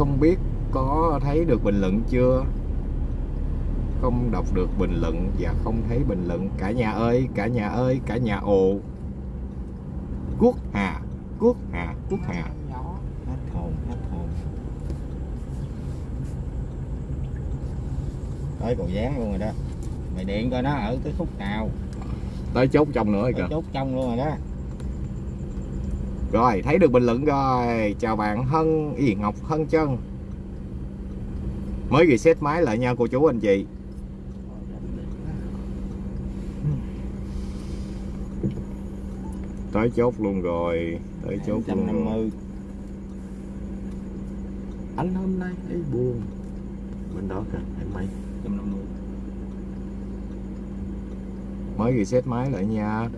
không biết có thấy được bình luận chưa? Không đọc được bình luận và không thấy bình luận. Cả nhà ơi cả nhà ơi cả nhà ồ. Quốc hà quốc hà quốc hà. Hết hồn hết hồn tới cầu dán luôn rồi đó. Mày điện coi nó ở tới khúc nào. Tới chốt trong nữa rồi kìa. chốt trong luôn rồi đó rồi thấy được bình luận rồi. Chào bạn hân y ngọc hân chân. Mới reset máy lại nha cô chú anh chị. Tới chốt luôn rồi tới chốt luôn. Rồi. 150 anh hôm nay thấy buồn. Bên đó kìa em mày. 150 mới reset máy lại nha.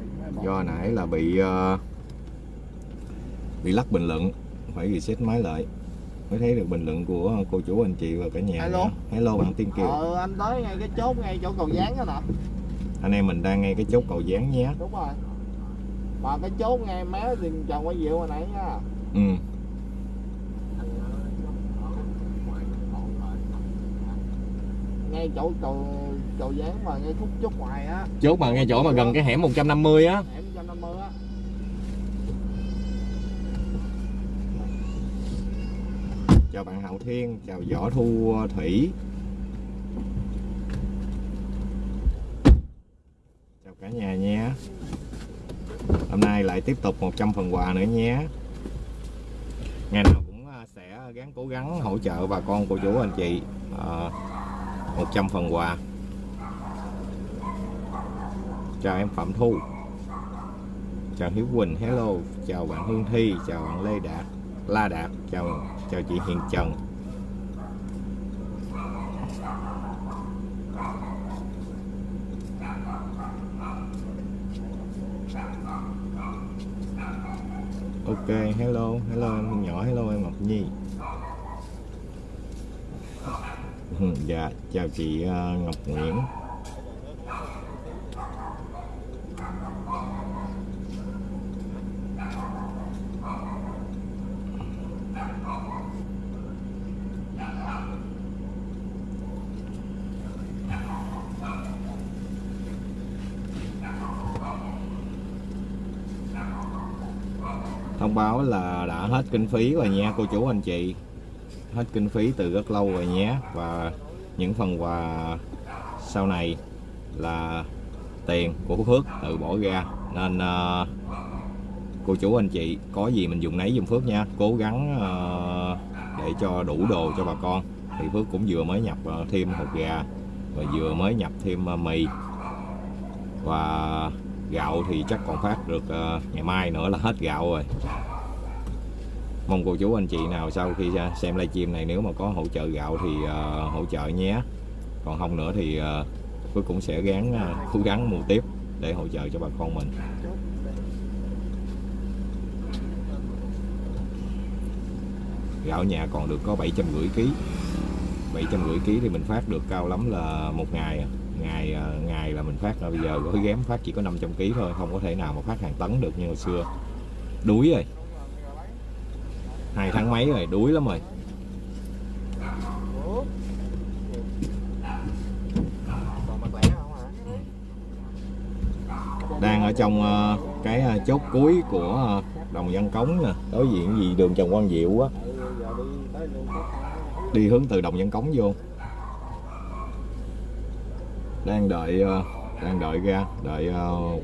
Do nãy là bị ờ, bị lắc bình luận phải reset máy lại. Mới thấy được bình luận của cô chú anh chị và cả nhà Hello. hello bạn tiên kiều. Ờ anh tới ngay cái chốt ngay chỗ cầu dán đó nè. Anh em mình đang ngay cái chốt cầu dán nhé. Đúng rồi. Mà cái chốt ngay mé thì chồng quay diệu hồi nãy nha. Ừ. Ngay chỗ cầu cầu dán mà ngay khúc chốt ngoài á. Chốt mà ngay chỗ mà gần cái hẻm 150 á. Hẻm 150 á chào bạn Hậu Thiên, chào Võ Thu ờ, Thủy. Chào cả nhà nhé hôm nay lại tiếp tục 100 phần quà nữa nhé ngày nào cũng ờ, sẽ gắng cố gắng hỗ trợ bà con, cô chú, anh chị ờ, 100 phần quà. Chào em Phạm Thu. Chào Hiếu Quỳnh, hello. Chào bạn Hương Thi, chào bạn Lê Đạt, La Đạt, chào cho chị Hiền Trần Ok, hello hello em nhỏ, hello em Ngọc Nhi. Ừ, dạ chào chị ờ, Ngọc Nguyễn thông báo là đã hết kinh phí rồi nha cô chú anh chị. Hết kinh phí từ rất lâu rồi nhé. Và những phần quà sau này là tiền của Phước tự bỏ ra. Nên uh, cô chú anh chị có gì mình dùng nấy dùng Phước nha. Cố gắng uh, để cho đủ đồ cho bà con. Thì Phước cũng vừa mới nhập uh, thêm hột gà và vừa mới nhập thêm uh, mì. Và gạo thì chắc còn phát được uh, ngày mai nữa là hết gạo rồi mong cô chú anh chị nào sau khi à, xem livestream này nếu mà có hỗ trợ gạo thì uh, hỗ trợ nhé. Còn không nữa thì uh, Phước cũng sẽ gắng uh, cố gắng mua tiếp để hỗ trợ cho bà con mình. Gạo nhà còn được có 750 kg 750 kg thì mình phát được cao lắm là một ngày ngày ngày là mình phát là bây giờ gói ghém phát chỉ có 500 kg thôi không có thể nào mà phát hàng tấn được như hồi xưa. Đuối rồi hai tháng mấy rồi, đuối lắm rồi. Đang ở trong ờ, cái ờ, chốt cuối của ờ, đồng văn cống nè. Đối diện gì đường trần quang diệu á. Đi hướng từ đồng văn cống vô. Đang đợi đang đợi ra, đợi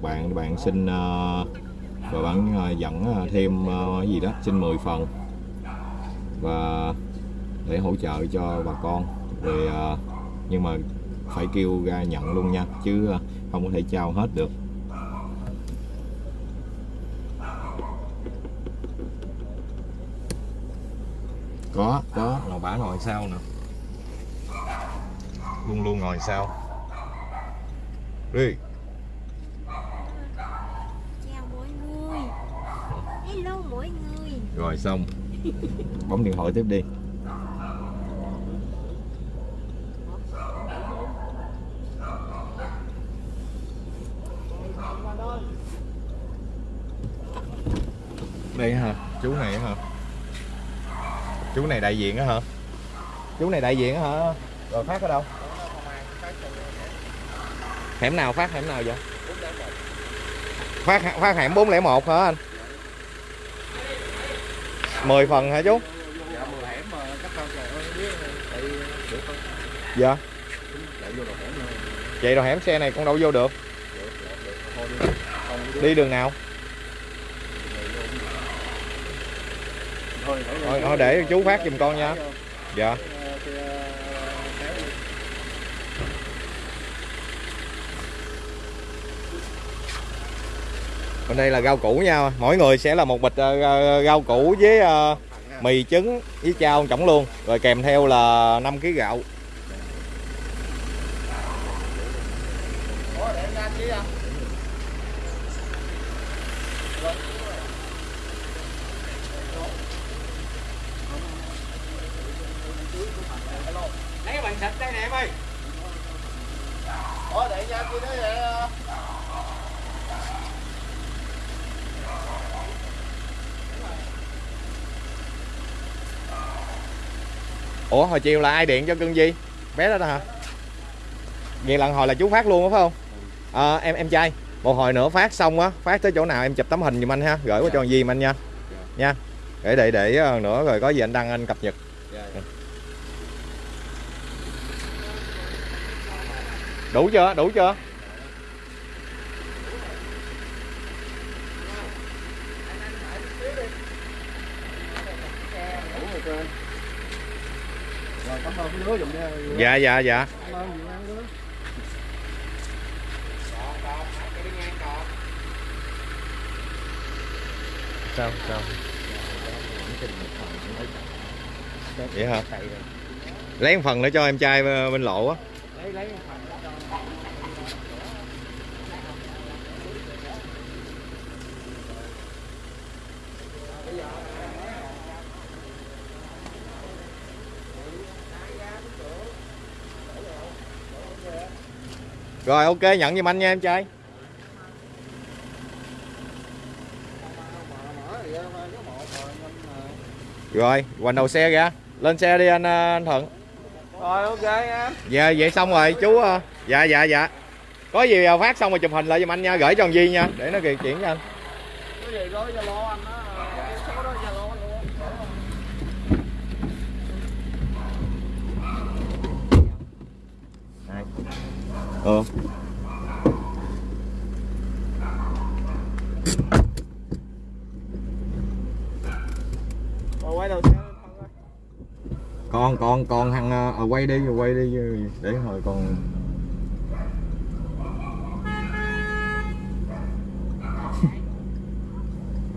bạn bạn xin và bạn dẫn thêm cái gì đó, xin 10 phần và để hỗ trợ cho bà con. Rồi ờ, nhưng mà phải kêu ra nhận luôn nha chứ ờ, không có thể trao hết được. Có có. Ngồi bả ngồi sau nè. Luôn luôn ngồi sau. Đi chào mọi người. Hello mọi người. Rồi xong bấm điện thoại tiếp đi. Đây hả? Chú này hả? Chú này đại diện á hả? Chú này đại diện á hả? Rồi phát ở đâu? Hẻm nào phát? Hẻm nào vậy? Phát phát hẻm 401 hả anh? 10 phần hả chú? Dạ mười hẻm mà cắt đâu trời ơi biết tại được không dạ. Chạy vô đầu hẻm luôn. Vậy rồi hẻm xe này con đâu vô được? Thôi đi. Không đi đường nào? Thôi thôi, thôi để chú phát giùm con nha. Dạ bên đây là rau củ nha. Mỗi người sẽ là một bịch ờ, rau củ với ờ, mì trứng với chao chổng luôn. Rồi kèm theo là 5 kg gạo. Lấy cái bình sạch đây nè em ơi. Ủa, để ra kia đó ủa hồi chiều là ai điện cho cưng gì bé đó đó hả? Vậy lần hồi là chú phát luôn đó phải không? Ờ, em em trai. Một hồi nữa phát xong á phát tới chỗ nào em chụp tấm hình giùm anh ha. Gửi qua cho con Di anh nha. Nha. Để để để ờ, nữa rồi có gì anh đăng anh cập nhật. Dạ, đủ chưa? Đủ chưa đủ rồi kênh Rồi, cảm ơn cái đứa giùm nha dạ dạ dạ. Sao sao? Vậy hả? Lấy một phần nữa cho em trai bên lộ á. Lấy, lấy rồi ok nhận giùm anh nha em trai. Rồi hoành đầu xe ra. Lên xe đi anh ờ, anh thuận. Rồi ok em dạ vậy xong rồi chú ờ, dạ dạ dạ. Có gì ờ, phát xong rồi chụp hình lại giùm anh nha gửi cho thằng Di nha để nó kì chuyển cho anh. Cái gì có zalo anh á cái số đó zalo anh luôn ờ. Quay đầu xe lên con con con thằng ờ, quay đi quay đi để hồi còn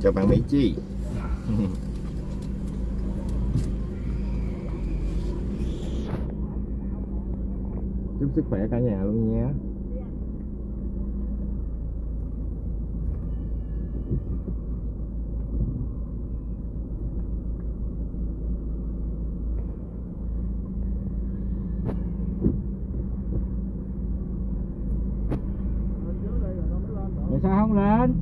chào bạn Mỹ Chi chúc sức khỏe cả nhà luôn được Tại sao không lên?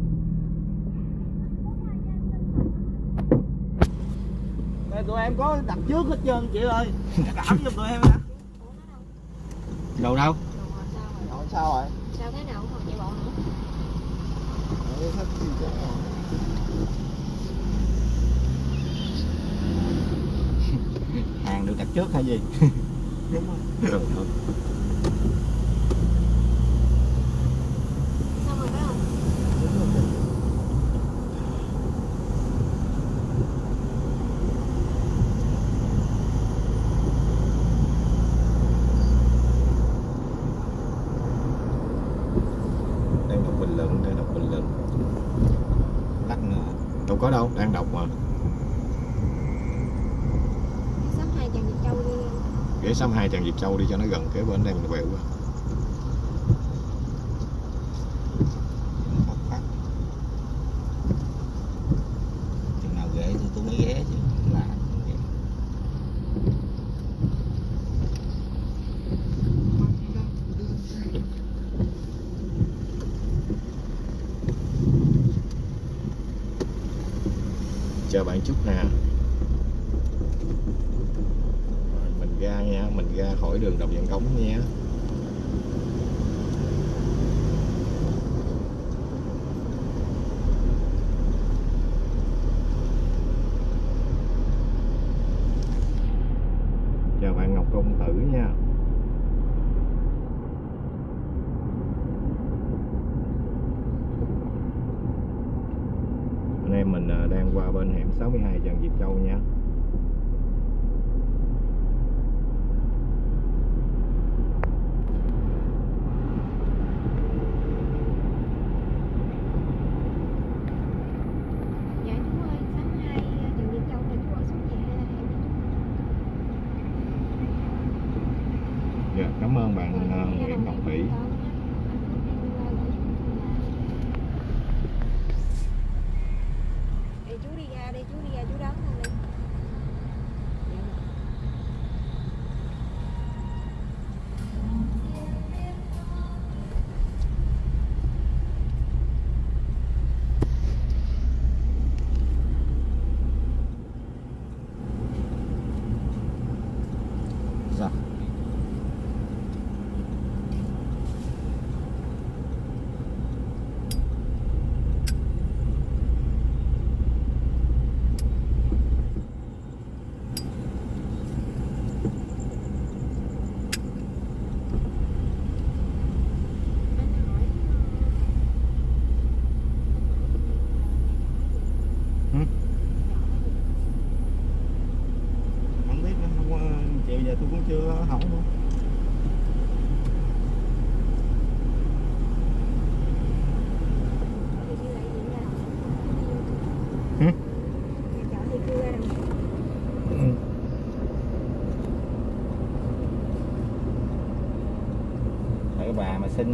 Đây, tụi em có đặt trước hết trơn chị ơi. Cảm giùm tụi em nha Đâu đâu? Rồi sao rồi sao thế nào cũng còn chạy bộ nữa. Hàng được đặt trước hay gì? đúng rồi Được, được. 62 Tràng Diệp Châu đi cho nó gần, kế bên đây mình quẹo qua. Chào bạn chút nè. Cổng nhà.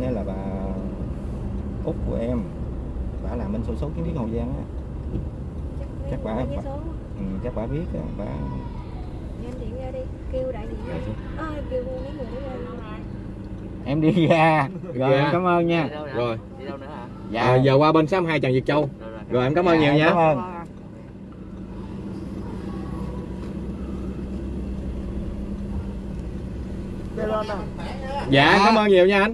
Bà á là bà út của em bà làm bên sổ số kiến thiết hậu giang á. Chắc bà- số ừ, chắc bà biết á bà Em điện ra đi, kêu đại diện. Ra Ơ, kêu mấy người đó em đi ra. Rồi Dạ. em cảm ơn nha. Rồi. Đi đâu nữa hả? Dạ. À, giờ qua bên 62 Trần Việt Châu. Rồi rồi rồi. Em cảm ơn nhiều Dạ, nha. cảm ơn. dạ cảm ơn nhiều nha anh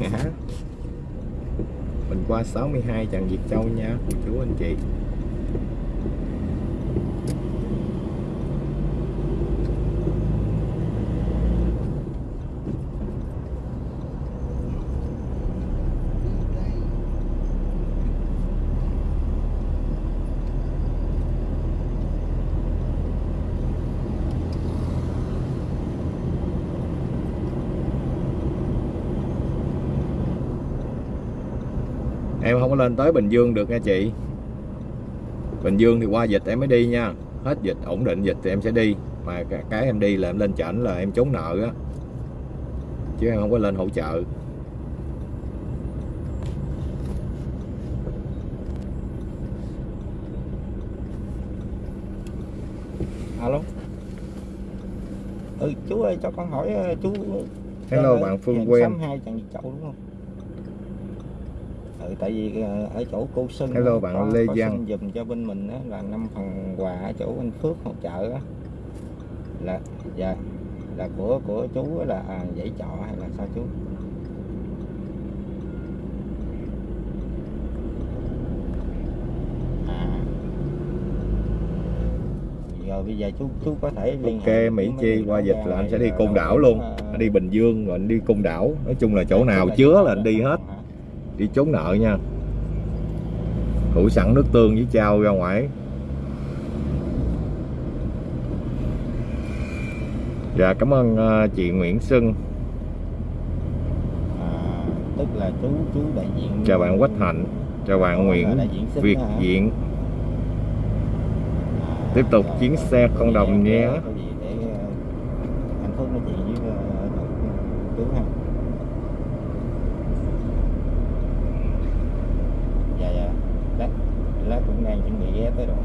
Dạ. mình qua 62 Trần Việt Châu nha cô chú anh chị em không có lên tới Bình Dương được nha chị. Bình Dương thì qua dịch em mới đi nha. Hết dịch ổn định dịch thì em sẽ đi. Mà cái- em đi là em lên chảnh là em trốn nợ á. Chứ em không có lên hỗ trợ. Alo? Ừ chú ơi cho con hỏi ờ, chú hello Ờ, bạn Phương hẻm Quen 62 Trần Việt Châu đúng không tại vì ờ, ở chỗ cô Xuân Hello bạn có, Lê có Giang. giùm cho bên mình á, là năm phần quà ở chỗ anh Phước hỗ trợ á. Là dạ là của của chú là à, dãy trọ hay là sao chú? À. Rồi bây giờ chú chú có thể liên ok Mỹ Chi qua dịch là anh sẽ đi Côn Đảo luôn. ờ, anh đi Bình Dương rồi anh đi Côn Đảo. Nói chung là chỗ nào chứa là anh đi hết? Đi trốn nợ nha. Thủ sẵn nước tương với trao ra ngoài. Dạ cảm ơn ờ, chị Nguyễn Xuân. À, tức là chú chú đại diện chào bạn Quách Hạnh chào bạn Ủa, Nguyễn diện Việt hả? Diện. À, tiếp tục chuyến xe không đồng nhé. Có gì để ờ, anh Phước nói chuyện với ờ, chú ha dạ dạ lát lát cũng đang chuẩn bị ghé tới rồi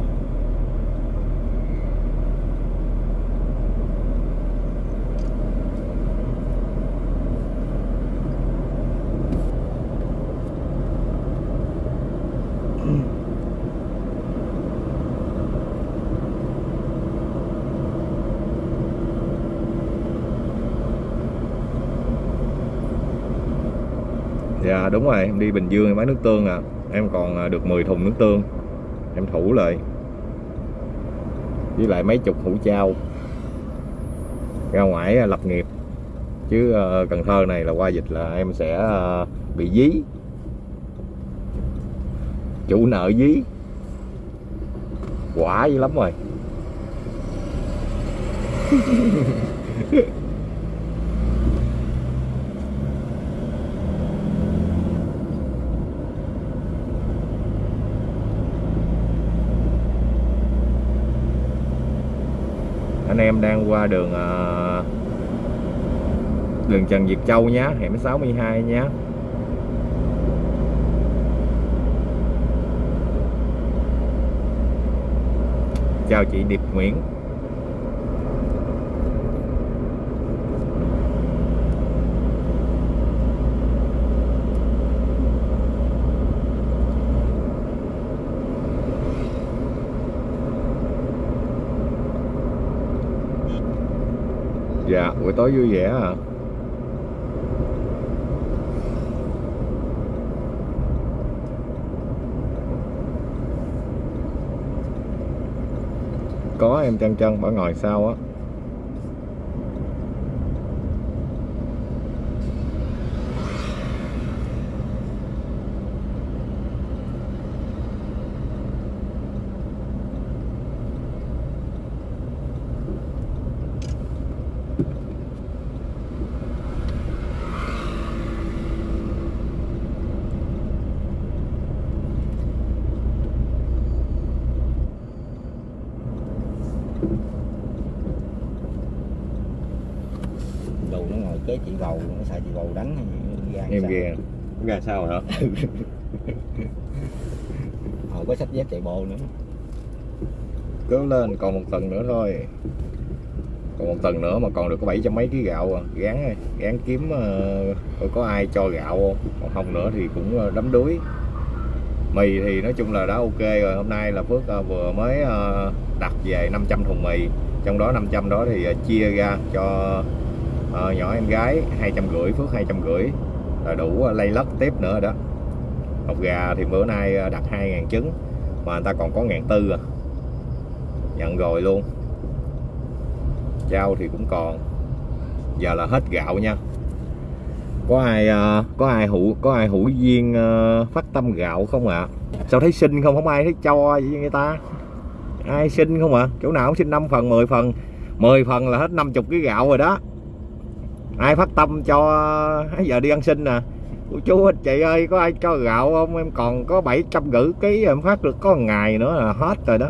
dạ đúng rồi, em đi bình dương em bán nước tương à. Em còn à, được 10 thùng nước tương. Em thủ lại với lại mấy chục hũ trao ra ngoài à, lập nghiệp. Chứ cần thơ này là qua dịch là em sẽ bị dí. Chủ nợ dí. Quả dữ lắm rồi. anh em đang qua đường ờ, đường Trần Việt Châu nhé, hẻm 62 nhé. chào chị Điệp Nguyễn dạ buổi tối vui vẻ à? Có em chân chân bỏ ngồi sau á đồ nó ngồi kế chị bầu nó sợ chị bầu đánh hay em sao? ghe ghe sao hả? Hồi có sách dép chạy bộ nữa. Cứ lên còn một tuần nữa thôi. Còn một tuần nữa mà còn được có bảy trăm mấy ký gạo à. Gán gán kiếm coi có ai cho gạo không? Còn không nữa thì cũng ờ, đấm đuối. Mì thì nói chung là đã ok rồi. Hôm nay là Phước ờ, vừa mới ờ, đặt về 500 thùng mì. Trong đó 500 đó thì chia ra cho nhỏ em gái hai trăm rưỡi Phước hai trăm rưỡi là đủ ờ, lay lất tiếp nữa đó. Hột gà thì bữa nay ờ, đặt 2.000 trứng, mà người ta còn có ngàn tư à. Nhận rồi luôn. Trao thì cũng còn. Giờ là hết gạo nha. Có ai có ai hữu có ai hữu duyên phát tâm gạo không ạ? Sao thấy xin không? Không ai thấy cho vậy người ta? Ai xin không ạ? Chỗ nào cũng xin 5 phần 10 phần. 10 phần là hết 50 cái gạo rồi đó ai phát tâm cho giờ đi ăn xin nè. Ủa chú anh chị ơi có ai cho gạo không? Em còn có 700 rưỡi ký em phát được có ngày nữa là hết rồi đó.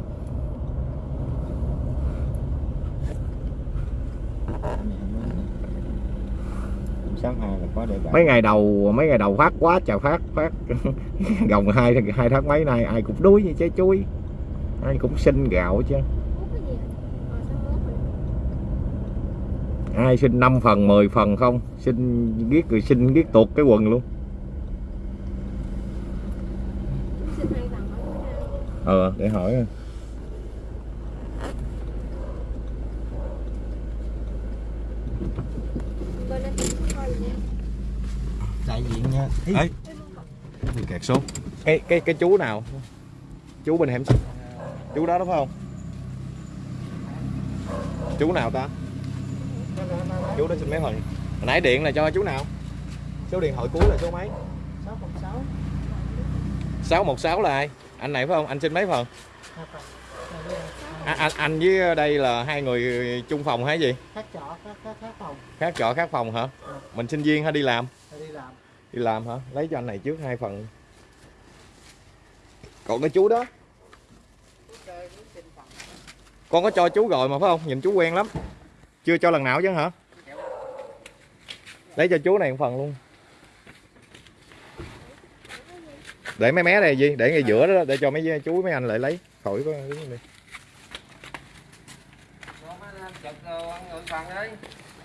Mấy ngày đầu mấy ngày đầu phát quá trời phát phát. Gồng hai hai tháng mấy nay ai cũng đuối như trái chuối ai cũng xin gạo chứ Mốt cái gì Ờ sao mốt rồi ai xin 5 phần 10 phần không? Xin viết rồi xin viết tuột cái quần luôn. Ờ để hỏi đại diện nha. Ấy. kẹt số. Cái cái cái chú nào? Chú bên hẻm chú đó đúng không? Chú nào ta chú đó xin mấy phần Hồi nãy điện là cho chú nào? Số điện thoại cuối là số mấy? 606 616 là ai? Anh này phải không? Anh xin mấy phần? À, anh anh với đây là hai người chung phòng hay gì? Khác trọ khác khác khác phòng. Khác trọ khác phòng hả? Mình sinh viên hay đi làm? Đi làm. Đi làm hả? Lấy cho anh này trước hai phần. Còn cái chú đó? Con có cho chú rồi mà phải không? Nhìn chú quen lắm chưa cho lần nào chứ hả? Lấy cho chú này một phần luôn. Để mấy mé này gì để ngay giữa đó, để cho mấy chú, mấy anh lại lấy. Khỏi có đứng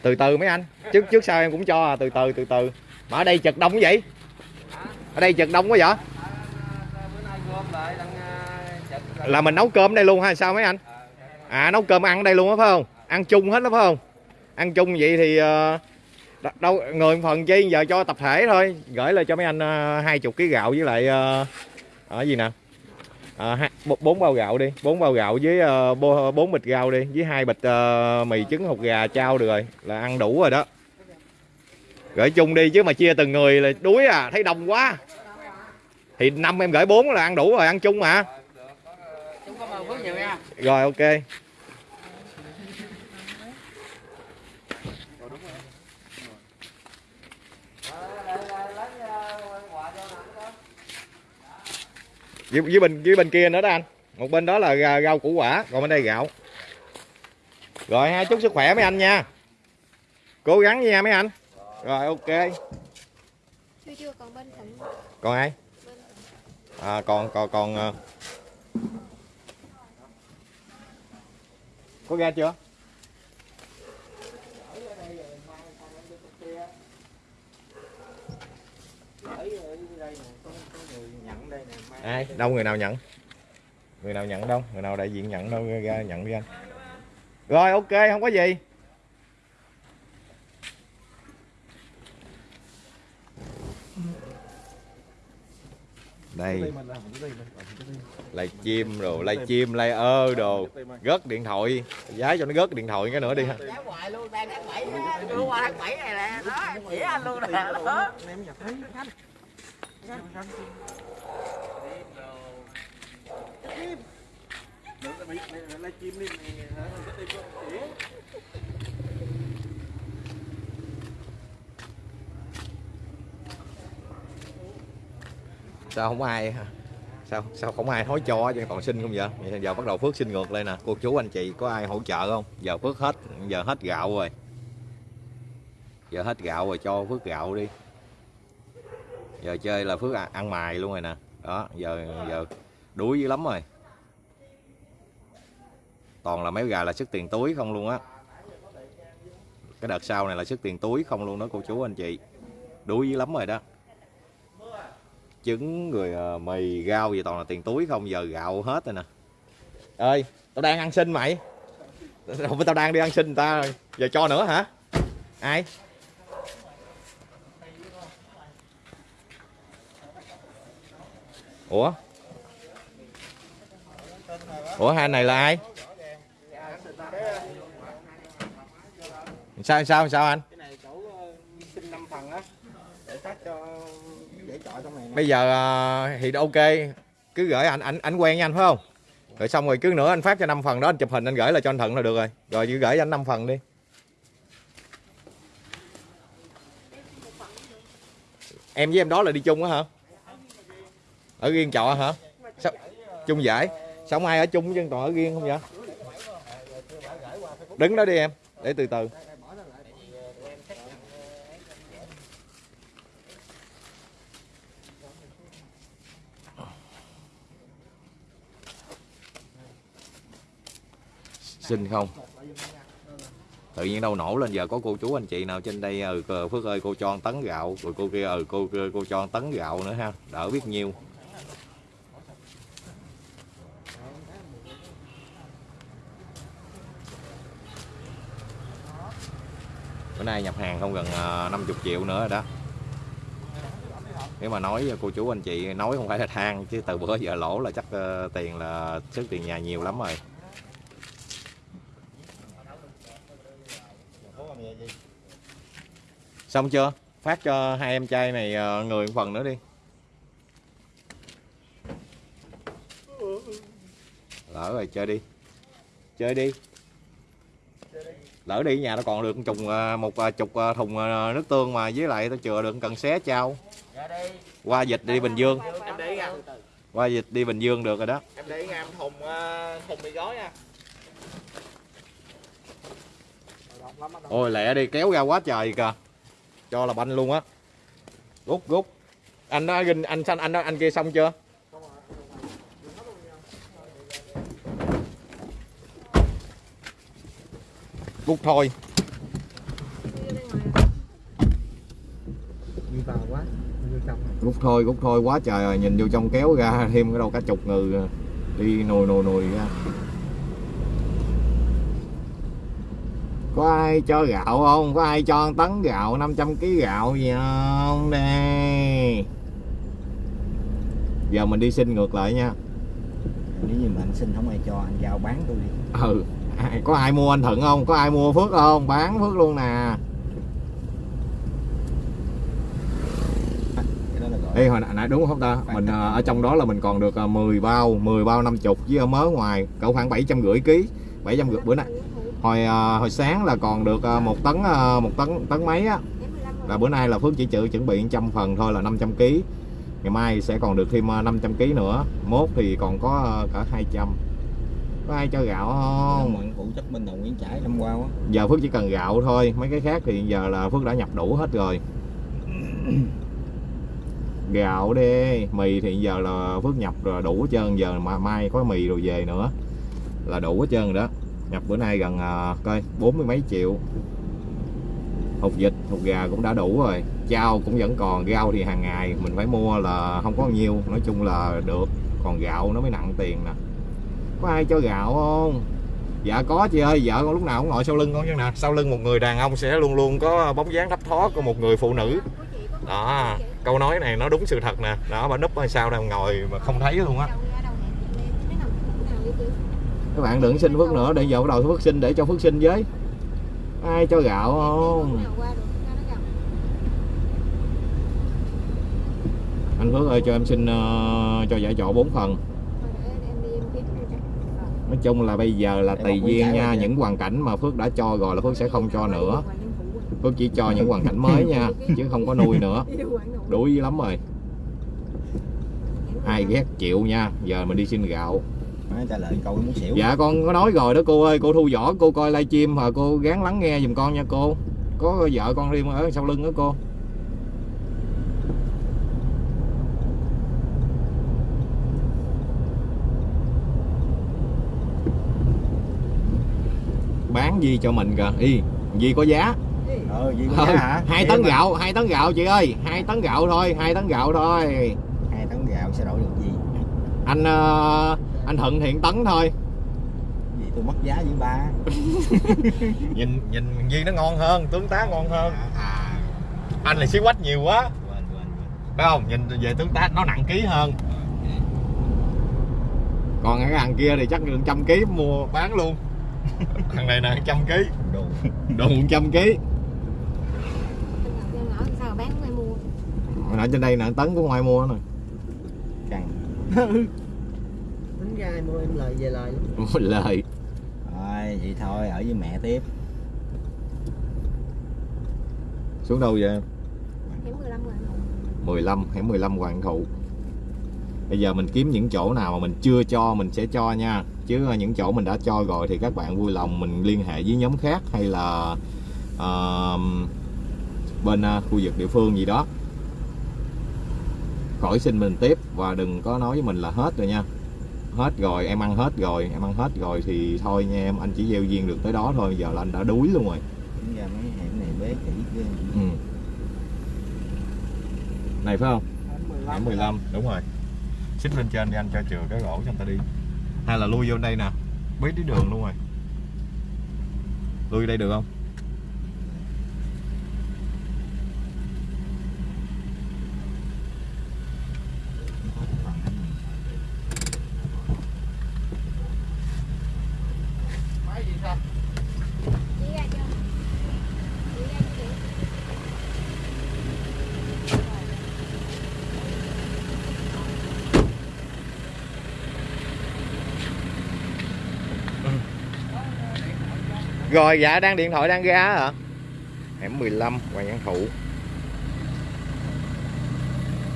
từ từ mấy anh. Trước trước sau em cũng cho à. Từ từ từ từ. Mà ở đây chật đông quá vậy. Ở đây chật đông quá vậy. Là mình nấu cơm đây luôn hay sao mấy anh? À nấu cơm ăn đây luôn á, phải không? Ăn chung hết đó phải không? Ăn chung vậy thì ờ, đâu người phần chi giờ cho tập thể thôi. Gửi lại cho mấy anh hai chục ký gạo với lại ờ, ở gì nè? Ờ, bốn- bốn bao gạo đi. Bốn bao gạo với ờ, bốn bịch rau đi với hai bịch ờ, mì trứng hột gà trao được rồi. Là ăn đủ rồi đó. Gửi chung đi chứ mà chia từng người là đuối à thấy đông quá. Thì năm em gửi bốn là ăn đủ rồi ăn chung mà. Rồi ok với, với bên với bên kia nữa đó anh. Một bên đó là ra- rau củ quả còn bên đây gạo. Rồi ha chúc sức khỏe mấy anh nha. Cố gắng nha mấy anh. Rồi ok. Chưa chưa còn bên thịnh. Còn ai? À, còn còn còn ờ, có ra chưa nhận đây nè mai ai? Đâu người nào nhận? Người nào nhận đâu? Người nào đại diện nhận đâu? Ra nhận đi anh. Rồi ok không có gì. Đây. Live chim rồi live chim live ơ đồ. Gớt điện thoại. Giá cho nó gớt điện thoại cái nữa đi. Ha Kéo hoài luôn, đang tháng 7 Đưa qua tháng 7 này nè, đó, em chỉ sao không ai hả? sao sao không ai hối cho cho còn xin không vậy? Vậy giờ bắt đầu phước xin ngược lên nè. Cô chú anh chị có ai hỗ trợ không? Giờ phước hết giờ hết gạo rồi. Giờ hết gạo rồi cho phước gạo đi. Giờ chơi là phước ăn mài luôn rồi nè. Đó giờ giờ đuối dữ lắm rồi. Toàn là mấy gà là sức tiền túi không luôn á. Cái đợt sau này là sức tiền túi không luôn đó, cô chú anh chị. Đuối dữ lắm rồi đó. Trứng, rồi ờ, mì, rau gì toàn là tiền túi không, giờ gạo hết rồi nè. Ơi tao đang ăn xin mày. Không phải tao đang đi ăn xin người ta rồi. Giờ cho nữa hả? Ai? Ủa? Ủa hai này là ai? Sao sao sao anh? Cái này chỗ ờ, xin 5 phần á để phát cho dễ chọi trong này nè. Bây giờ à, thì ok cứ gửi anh anh anh quen với anh phải không? Rồi xong rồi cứ nữa anh phát cho 5 phần đó anh chụp hình anh gửi lại cho anh thận là được rồi. Rồi cứ gửi cho anh 5 phần đi. Em với em đó là đi chung á hả? Ở riêng trọ hả? Sao? Chung giải sống ai ở chung chứ toàn ở riêng không vậy? Đứng đó đi em để từ từ. Xin không? Tự nhiên đâu nổ lên giờ có cô chú anh chị nào trên đây ừ cờ phước ơi cô cho ăn tấn gạo rồi cô kia ừ cô cô, cho ăn tấn gạo nữa ha đỡ biết nhiêu. Nay nhập hàng không gần ờ, 50 triệu nữa rồi đó. Nếu mà nói ờ, cô chú anh chị nói không phải là than, chứ từ bữa giờ lỗ là chắc ờ, tiền là sức tiền nhà nhiều lắm rồi. Xong chưa? Phát cho hai em trai này người một phần nữa đi. Lỡ rồi, chơi đi. Chơi đi lỡ đi nhà nó còn được một chục một chục ờ, thùng ờ, nước tương mà với lại tao chừa được cần xé trao. Đi, qua dịch đi bình dương. Em để nha. qua dịch đi bình dương được rồi đó. Em để em thùng thùng mì gói nha. ôi lẹ đi kéo ra quá trời kìa. Cho là banh luôn á. Rút rút. Anh đã ginh anh xanh anh đó anh kia xong chưa rút thôi Chưa bên ngoài đi vào quá vô trong. Rồi. rút thôi rút thôi. Quá trời rồi nhìn vô trong kéo ra thêm cái đâu cả chục người đi nồi nồi nồi ra. Có ai cho gạo không? Có ai cho tấn gạo 500 kg gạo gì không? Đây giờ mình đi xin ngược lại nha. Nếu như mà anh xin không ai cho anh giao bán tôi đi. Ừ có ai mua anh thuận không? Có ai mua phước không? Bán phước luôn nè. Ê, hồi nãy- đúng không ta? Mình ờ, ở trong đó là mình còn được ờ, 10 bao 10 bao 50 với ở mớ ngoài cỡ khoảng 750 kg 750 bữa nay hồi ờ, hồi sáng là còn được ờ, một tấn ờ, một tấn tấn mấy á. Là bữa nay là Phước chỉ chữ chuẩn bị 100 phần thôi là 500 kg ngày mai sẽ còn được thêm ờ, 500 kg nữa. Mốt thì còn có ờ, cả 200 có ai cho gạo không? Ngoạn phụ trách bên đầu Nguyễn Trãi năm qua á giờ Phước chỉ cần gạo thôi mấy cái khác thì giờ là Phước đã nhập đủ hết rồi. Gạo đi mì thì giờ là Phước nhập rồi đủ hết trơn giờ mà mai có mì rồi về nữa. Là đủ hết trơn rồi đó. Nhập bữa nay gần à, coi bốn mươi mấy triệu. Hột vịt hột gà cũng đã đủ rồi. Chao cũng vẫn còn rau thì hàng ngày mình phải mua là không có nhiêu. Nói chung là được còn gạo nó mới nặng tiền nè có ai cho gạo không? Dạ có chị ơi. Vợ con lúc nào cũng ngồi sau lưng con chứ nè. Sau lưng một người đàn ông sẽ luôn luôn có bóng dáng thấp thoát của một người phụ nữ. Đó câu nói này nó đúng sự thật nè. Đó bà núp ở sao đang ngồi mà không thấy luôn á. Các bạn đừng xin phước nữa để giờ bắt đầu phước sinh để cho phước sinh với. Ai cho gạo không? Anh phước ơi cho em xin uh, cho giải trọ 4 phần nói chung là bây giờ là tùy duyên nha những hoàn cảnh mà phước đã cho rồi là phước sẽ không cho nữa. Phước chỉ cho những hoàn cảnh mới nha chứ không có nuôi nữa. Đuối lắm rồi. Ai ghét chịu nha giờ mình đi xin gạo. Trả lời câu muốn xỉu. Dạ con có nói rồi đó cô ơi cô thu võ cô coi livestream và cô gắng lắng nghe giùm con nha cô. Có vợ con riêng ở sau lưng đó cô gì cho mình kìa. Y gì có giá? Ờ có Ừ, giá hả? hai Vậy tấn mà gạo hai tấn gạo chị ơi. Hai tấn gạo thôi hai tấn gạo thôi. Hai tấn gạo sẽ đổi được gì? Anh ờ, anh thuận hiện tấn thôi. Gì tôi mất giá với ba. Nhìn nhìn gì nó ngon hơn tướng tá ngon hơn. À anh là xí quách nhiều quá. Quên quên quên. Phải không? Nhìn về tướng tá nó nặng ký hơn. Còn cái hàng kia thì chắc được trăm ký mua bán luôn thằng này nè trăm ký. Đồ. Đồ một trăm ký. Sao bán ngoài mua? Hồi nãy trên đây nè tấn của ngoài mua nè. Căng. Tính ra mua em lời về lời. Lắm lời. Thôi vậy thôi ở với mẹ tiếp. Xuống đâu vậy hẻm 15 rồi 15 hẻm 15 Hoàng Thụ Bây giờ mình kiếm những chỗ nào mà mình chưa cho mình sẽ cho nha. Chứ những chỗ mình đã cho rồi thì các bạn vui lòng mình liên hệ với nhóm khác hay là ờ, bên ờ, khu vực địa phương gì đó. Khỏi xin mình tiếp và đừng có nói với mình là hết rồi nha. Hết rồi em ăn hết rồi em ăn hết rồi thì thôi nha em anh chỉ gieo duyên được tới đó thôi giờ là anh đã đuối luôn rồi. Ra mấy hẻm này bế kỹ ghê. Ừ. này phải không? Hẻm 15 đúng rồi xích lên trên đi anh cho chừa cái gỗ cho người ta đi. Hay là lui vô đây nè. Biết đi đường luôn rồi. Lui đây được không rồi dạ đang điện thoại, đang ra hả? Hẻm 15 Hoàng Văn Thụ.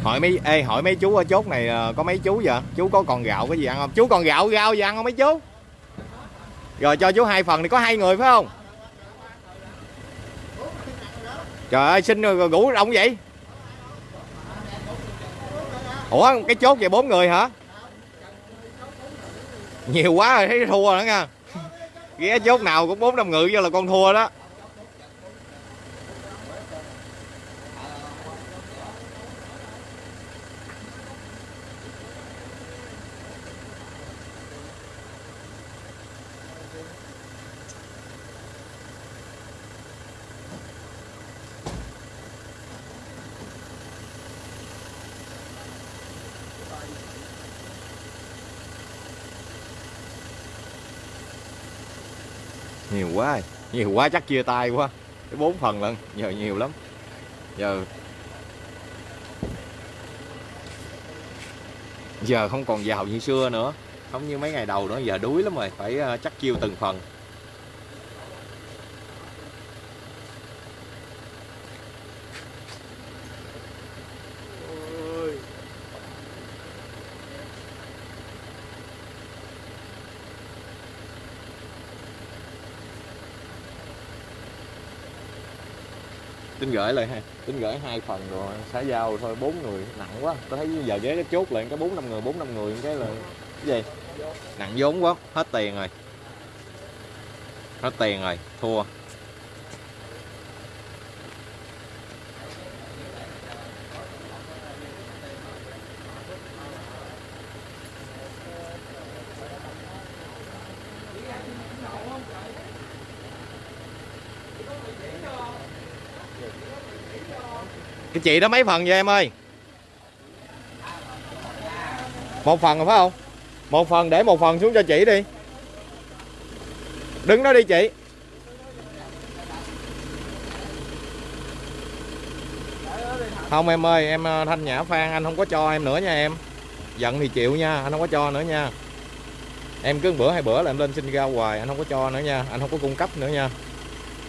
Hỏi mấy, ê, hỏi mấy chú ở chốt này ờ, có mấy chú vậy? Chú có còn gạo cái gì ăn không? Chú còn gạo rau gì ăn không mấy chú? Rồi, cho chú hai phần thì có hai người, phải không? Trời ơi, xin rồi ngủ đông vậy? Ủa, cái chốt về bốn người hả? Nhiều quá rồi, thấy thua rồi đó nha ghé chốt nào cũng bốn năm ngự vô là con thua đó nhiều quá rồi nhiều quá, chắc chia tay quá. Cái bốn phần lần giờ nhiều lắm. Giờ giờ không còn giàu như xưa nữa. Không như mấy ngày đầu nữa, giờ đuối lắm rồi. Phải ờ, chắc chiêu từng phần. Tính gửi lại ha tính gửi hai phần rồi, xã giao thôi, bốn người, nặng quá. Tôi thấy giờ ghế cái chốt lại cái bốn năm người, bốn năm người, cái là cái gì? Nặng vốn quá, hết tiền rồi. Hết tiền rồi, thua. Chị đó mấy phần vậy em ơi? Một phần rồi phải không? Một phần để một phần xuống cho chị đi. Đứng đó đi chị. Không em ơi, em ờ, thanh nhã phan, anh không có cho em nữa nha em. Giận thì chịu nha, anh không có cho nữa nha. Em cứ bữa hai bữa là em lên xin ra hoài, anh không có cho nữa nha, anh không có cung cấp nữa nha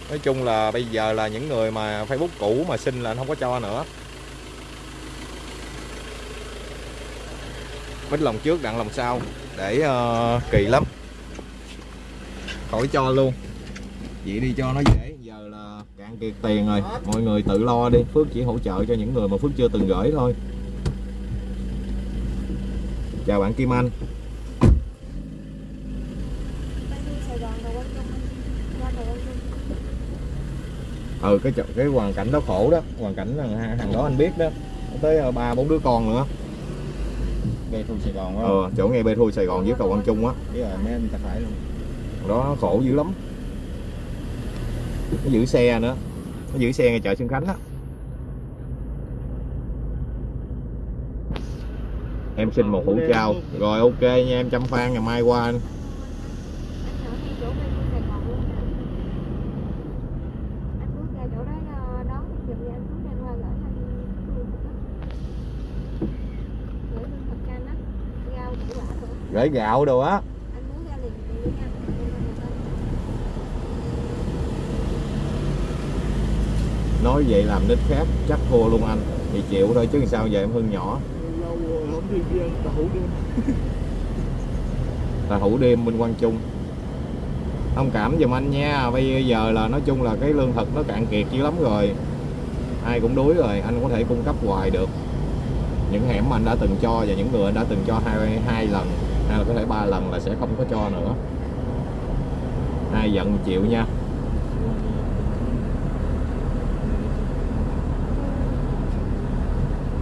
nói chung là bây giờ là những người mà facebook cũ mà xin là anh không có cho nữa. Bích lòng trước đặng lòng sau. Để uh, kỳ lắm. Khỏi cho luôn. Vậy đi cho nó dễ. Giờ là cạn kiệt tiền rồi. Mọi người tự lo đi. Phước chỉ hỗ trợ cho những người mà phước chưa từng gửi thôi. Chào bạn kim anh Bay đi Sài Gòn rồi Quang Trung Ra rồi Quang Trung ừ cái cái hoàn cảnh đó khổ đó. Hoàn cảnh thằng, thằng đó anh biết đó. Tới ờ, ba bốn đứa con nữa. Về thu Sài Gòn quá ờ, chỗ ngay bê thui sài gòn dưới cầu quang trung á. Rồi mấy anh ta phải luôn. Đó khổ dữ lắm. Nó giữ xe nữa. Nó giữ xe ngay chợ xuân khánh á. Em xin một hũ chào rồi ok nha. Em chăm phan ngày mai qua anh Anh ở ngay chỗ Bay đi Sài Gòn luôn hả? Anh bước ra chỗ đó ờ, đón giùm đi anh Phước đang qua gửi anh lương thực á Gửi lương thực cho anh á Rau củ quả nữa gửi gạo đồ á Anh muốn ra liền đi nha Em lên người ta nói vậy làm nít khác chắc thua luôn anh. Thì chịu thôi chứ sao giờ em hưng nhỏ. Tao hủ đêm bên quang trung. Thông cảm giùm anh nha bây giờ là nói chung là cái lương thực nó cạn kiệt dữ lắm rồi. Ai cũng đuối rồi anh có thể cung cấp hoài được. Những hẻm mà anh đã từng cho và những người anh đã từng cho hai hai lần hay là có thể ba lần là sẽ không có cho nữa. Ai giận chịu nha.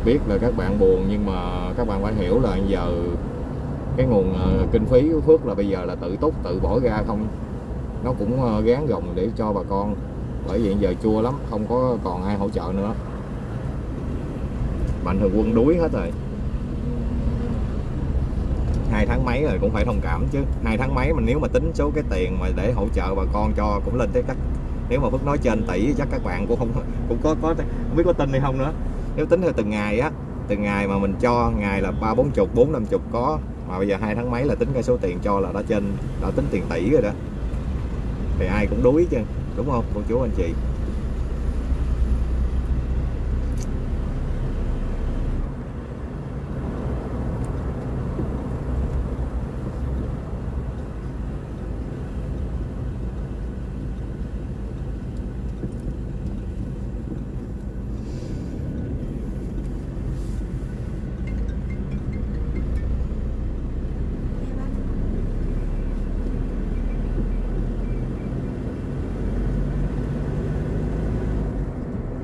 Biết là các bạn buồn, nhưng mà các bạn phải hiểu là giờ cái nguồn ờ, kinh phí của Phước là bây giờ là tự túc, tự bỏ ra không. Nó cũng ờ, gán gồng để cho bà con. Bởi vì giờ chua lắm, không có còn ai hỗ trợ nữa. Mạnh thường quân đuối hết rồi hai tháng mấy rồi cũng phải thông cảm chứ. Hai tháng mấy mình nếu mà tính số cái tiền mà để hỗ trợ bà con cho cũng lên tới các nếu mà Phước nói trên tỷ chắc các bạn cũng không, cũng có có không biết có tin hay không nữa. Nếu tính theo từng ngày á, từng ngày mà mình cho, ngày là ba, bốn chục, bốn, năm chục có, mà bây giờ hai tháng mấy là tính cái số tiền cho là đã trên, đã tính tiền tỷ rồi đó. Thì ai cũng đuối chứ, đúng không, cô chú, anh chị Em anh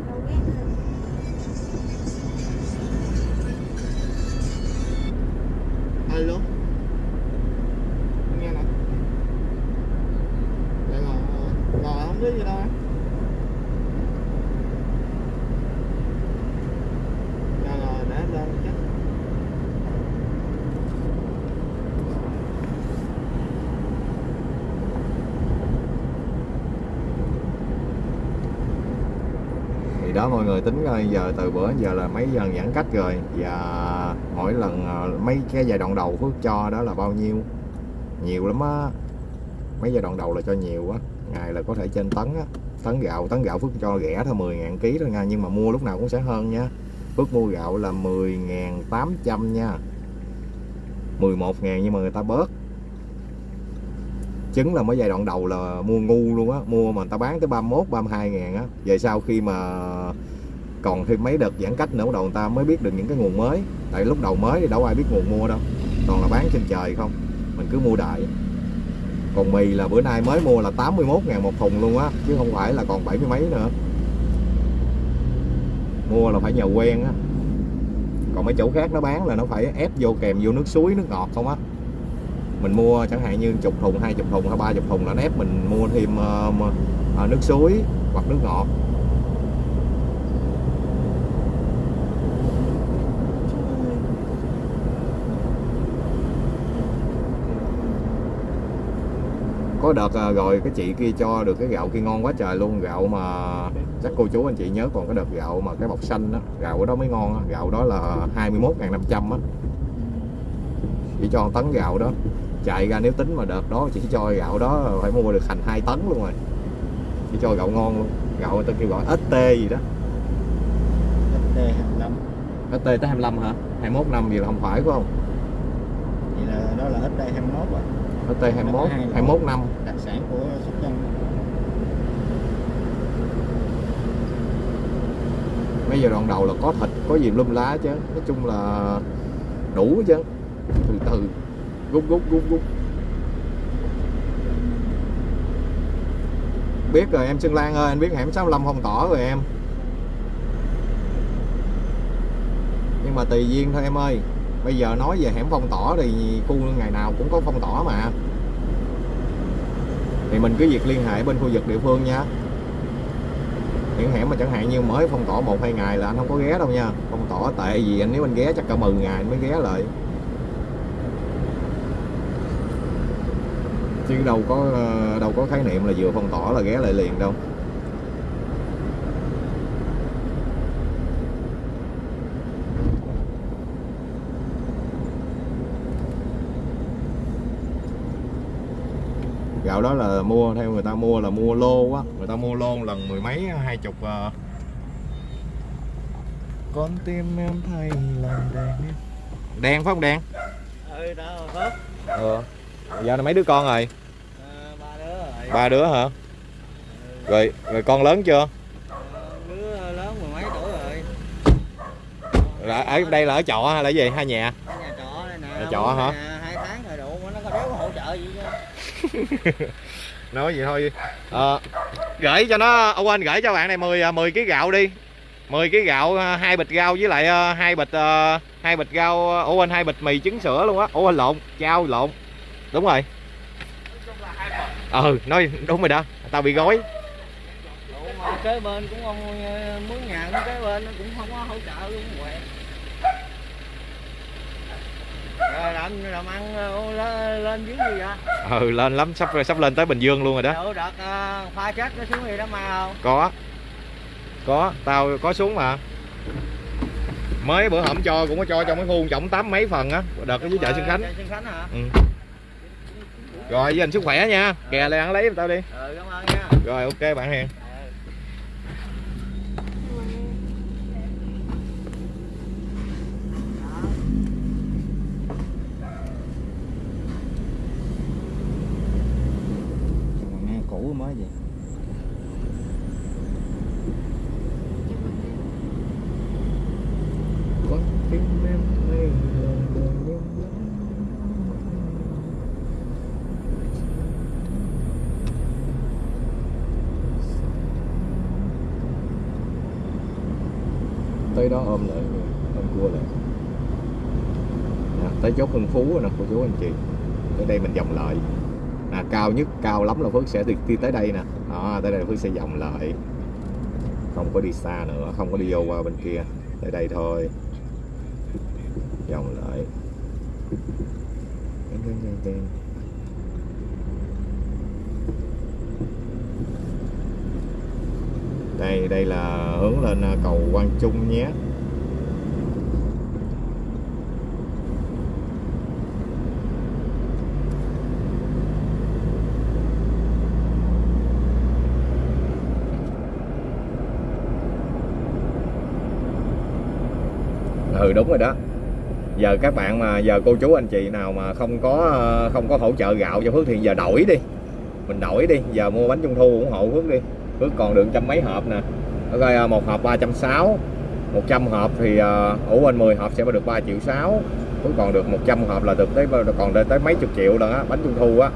Đâu ghét rồi alo nghe nè Dạ ngồi ngồi không biết gì đâu anh Rồi rồi để em lên chắc rồi tính coi giờ từ bữa giờ là mấy lần giãn cách rồi. Và mỗi lần ờ, mấy cái giai đoạn đầu Phước cho đó là bao nhiêu? Nhiều lắm á. Mấy giai đoạn đầu là cho nhiều á ngày là có thể trên tấn á. Tấn gạo tấn gạo Phước cho rẻ thôi 10 ngàn ký thôi nha. Nhưng mà mua lúc nào cũng sẽ hơn nha. Phước mua gạo là 10.800 nha. 11 ngàn nhưng mà người ta bớt. Chứng là mới giai đoạn đầu là mua ngu luôn á. Mua mà người ta bán tới 31 32 ngàn á. Về sau khi mà còn thêm mấy đợt giãn cách nữa bắt đầu người ta mới biết được những cái nguồn mới. Tại lúc đầu mới thì đâu ai biết nguồn mua đâu. Toàn là bán trên trời không. Mình cứ mua đại. Còn mì là bữa nay mới mua là 81 ngàn một thùng luôn á chứ không phải là còn bảy mươi mấy nữa. Mua là phải nhờ quen á. Còn mấy chỗ khác nó bán là nó phải ép vô kèm vô nước suối nước ngọt không á. Mình mua chẳng hạn như chục thùng hai chục thùng hay ba chục thùng là nó ép mình mua thêm uh, nước suối hoặc nước ngọt. Có đợt ờ, rồi cái chị kia cho được cái gạo kia ngon quá trời luôn. Gạo mà chắc cô chú anh chị nhớ còn cái đợt gạo mà cái bọc xanh đó gạo đó mới ngon á. Gạo đó là 21.500 á. Chỉ cho tấn gạo đó. Chạy ra nếu tính mà đợt đó chỉ cho gạo đó phải mua được thành 2 tấn luôn rồi. Chỉ cho gạo ngon luôn. Gạo người ta kêu gọi ST gì đó. XT25 ST tới 25 hả? 21 năm gì là không phải phải không? Vậy là đó là XT21 rồi ST 21 Hai loại. 21 năm. Đặc sản của Sóc Trăng mấy giờ đoạn đầu là có thịt có gì lum lá chứ. Nói chung là đủ chứ. Từ từ rút rút rút rút biết rồi em Xuân Lan ơi anh biết hẻm 65 phong tỏ rồi em. Nhưng mà tùy duyên thôi em ơi bây giờ nói về hẻm phong tỏ thì khu ngày nào cũng có phong tỏ mà. Thì mình cứ việc liên hệ bên khu vực địa phương nha. Những hẻm mà chẳng hạn như mới phong tỏa một, hai ngày là anh không có ghé đâu nha. Phong tỏa tệ gì, anh nếu anh ghé chắc cả 10 ngày anh mới ghé lại. Chứ đâu có ờ, đâu có khái niệm là vừa phong tỏa là ghé lại liền đâu. Gạo đó là mua theo người ta mua là mua lô á. Người ta mua lô lần mười mấy hai chục ờ. con tim em thay lòng đen đen phải không đen ừ đó hết ờ. Giờ này mấy đứa con rồi? Ba đứa rồi. Ba đứa hả? Rồi rồi con lớn chưa? Đứa lớn mười mấy tuổi rồi. Là ở đây là ở trọ hay là gì? Hai nhà? Ở nhà trọ đây nè. Nhà trọ hả? nè, hai tháng rồi đủ mà nó có đéo có hỗ trợ gì chứ nói vậy thôi. À, gửi cho nó ông quên gửi cho bạn này 10 10 kg gạo đi. 10 kg gạo ờ, hai bịch rau với lại hai bịch hai bịch rau ờ, ủa anh hai bịch mì trứng sữa luôn á. Ủa quên lộn chao lộn. Đúng rồi. Ừ nói đúng rồi đó. Tao bị gói kế bên cũng không mướn nhà cũng kế bên cũng không có hỗ trợ luôn. Rồi làm làm ăn ờ, lên, lên dưới gì vậy? Ừ lên lắm sắp sắp lên tới bình dương luôn rồi đó. Đậu đợt ờ, khoa chết nó xuống gì đó mà không? Có. Có tao có xuống mà. Mới bữa hổm cho cũng có cho trong cái khu trọng tám mấy phần á đợt ở dưới chợ Xuân Khánh. Chợ Xuân Khánh hả? Ừ. rồi với anh sức khỏe nha kè lại ăn lấy tao đi. Ừ cảm ơn nha. Rồi ok bạn hiền nghe cũ mới vậy? Con tim em tới đó ôm lại ôm cua lại. À, tới chốt Hưng Phú rồi nè cô chú anh chị. Tới đây mình vòng lại à, cao nhất cao lắm là Phước sẽ đi, đi tới đây nè. Đó, tới đây Phước sẽ vòng lại. Không có đi xa nữa không có đi vô qua bên kia. Tới đây thôi. Vòng lại. Đây đây là hướng lên cầu Quang Trung nhé. Ừ đúng rồi đó. Giờ các bạn mà giờ cô chú anh chị nào mà không có ờ, không có hỗ trợ gạo cho Phước thì giờ đổi đi. Mình đổi đi giờ mua bánh trung thu ủng hộ Phước đi. Phước còn được trăm mấy hộp nè. Ở ờ, một hộp ba trăm sáu 100 hộp thì uh, ủ quên 10 hộp sẽ được 3 triệu 6 Phước còn được 100 hộp là được tới còn tới, tới mấy chục triệu lần á bánh trung thu á.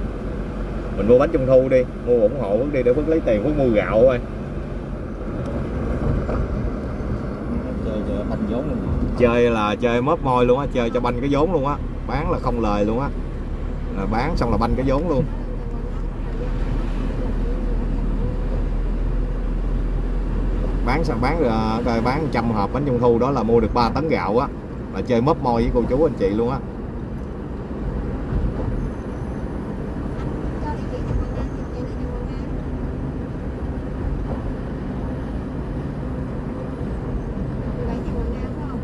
Mình mua bánh trung thu đi mua ủng hộ Phước đi để Phước lấy tiền Phước mua gạo thôi chơi chơi banh vốn luôn. Chơi là chơi mớp môi luôn á, chơi cho banh cái vốn luôn á. Bán là không lời luôn á. Là bán xong là banh cái vốn luôn. Bán sao bán ờ, rồi bán trăm hộp bánh trung thu đó là mua được 3 tấn gạo á. Là chơi mớp môi với cô chú, anh chị luôn á cho đi chị cho con ăn chị đi cho con ăn Chị lấy cho con ăn phải không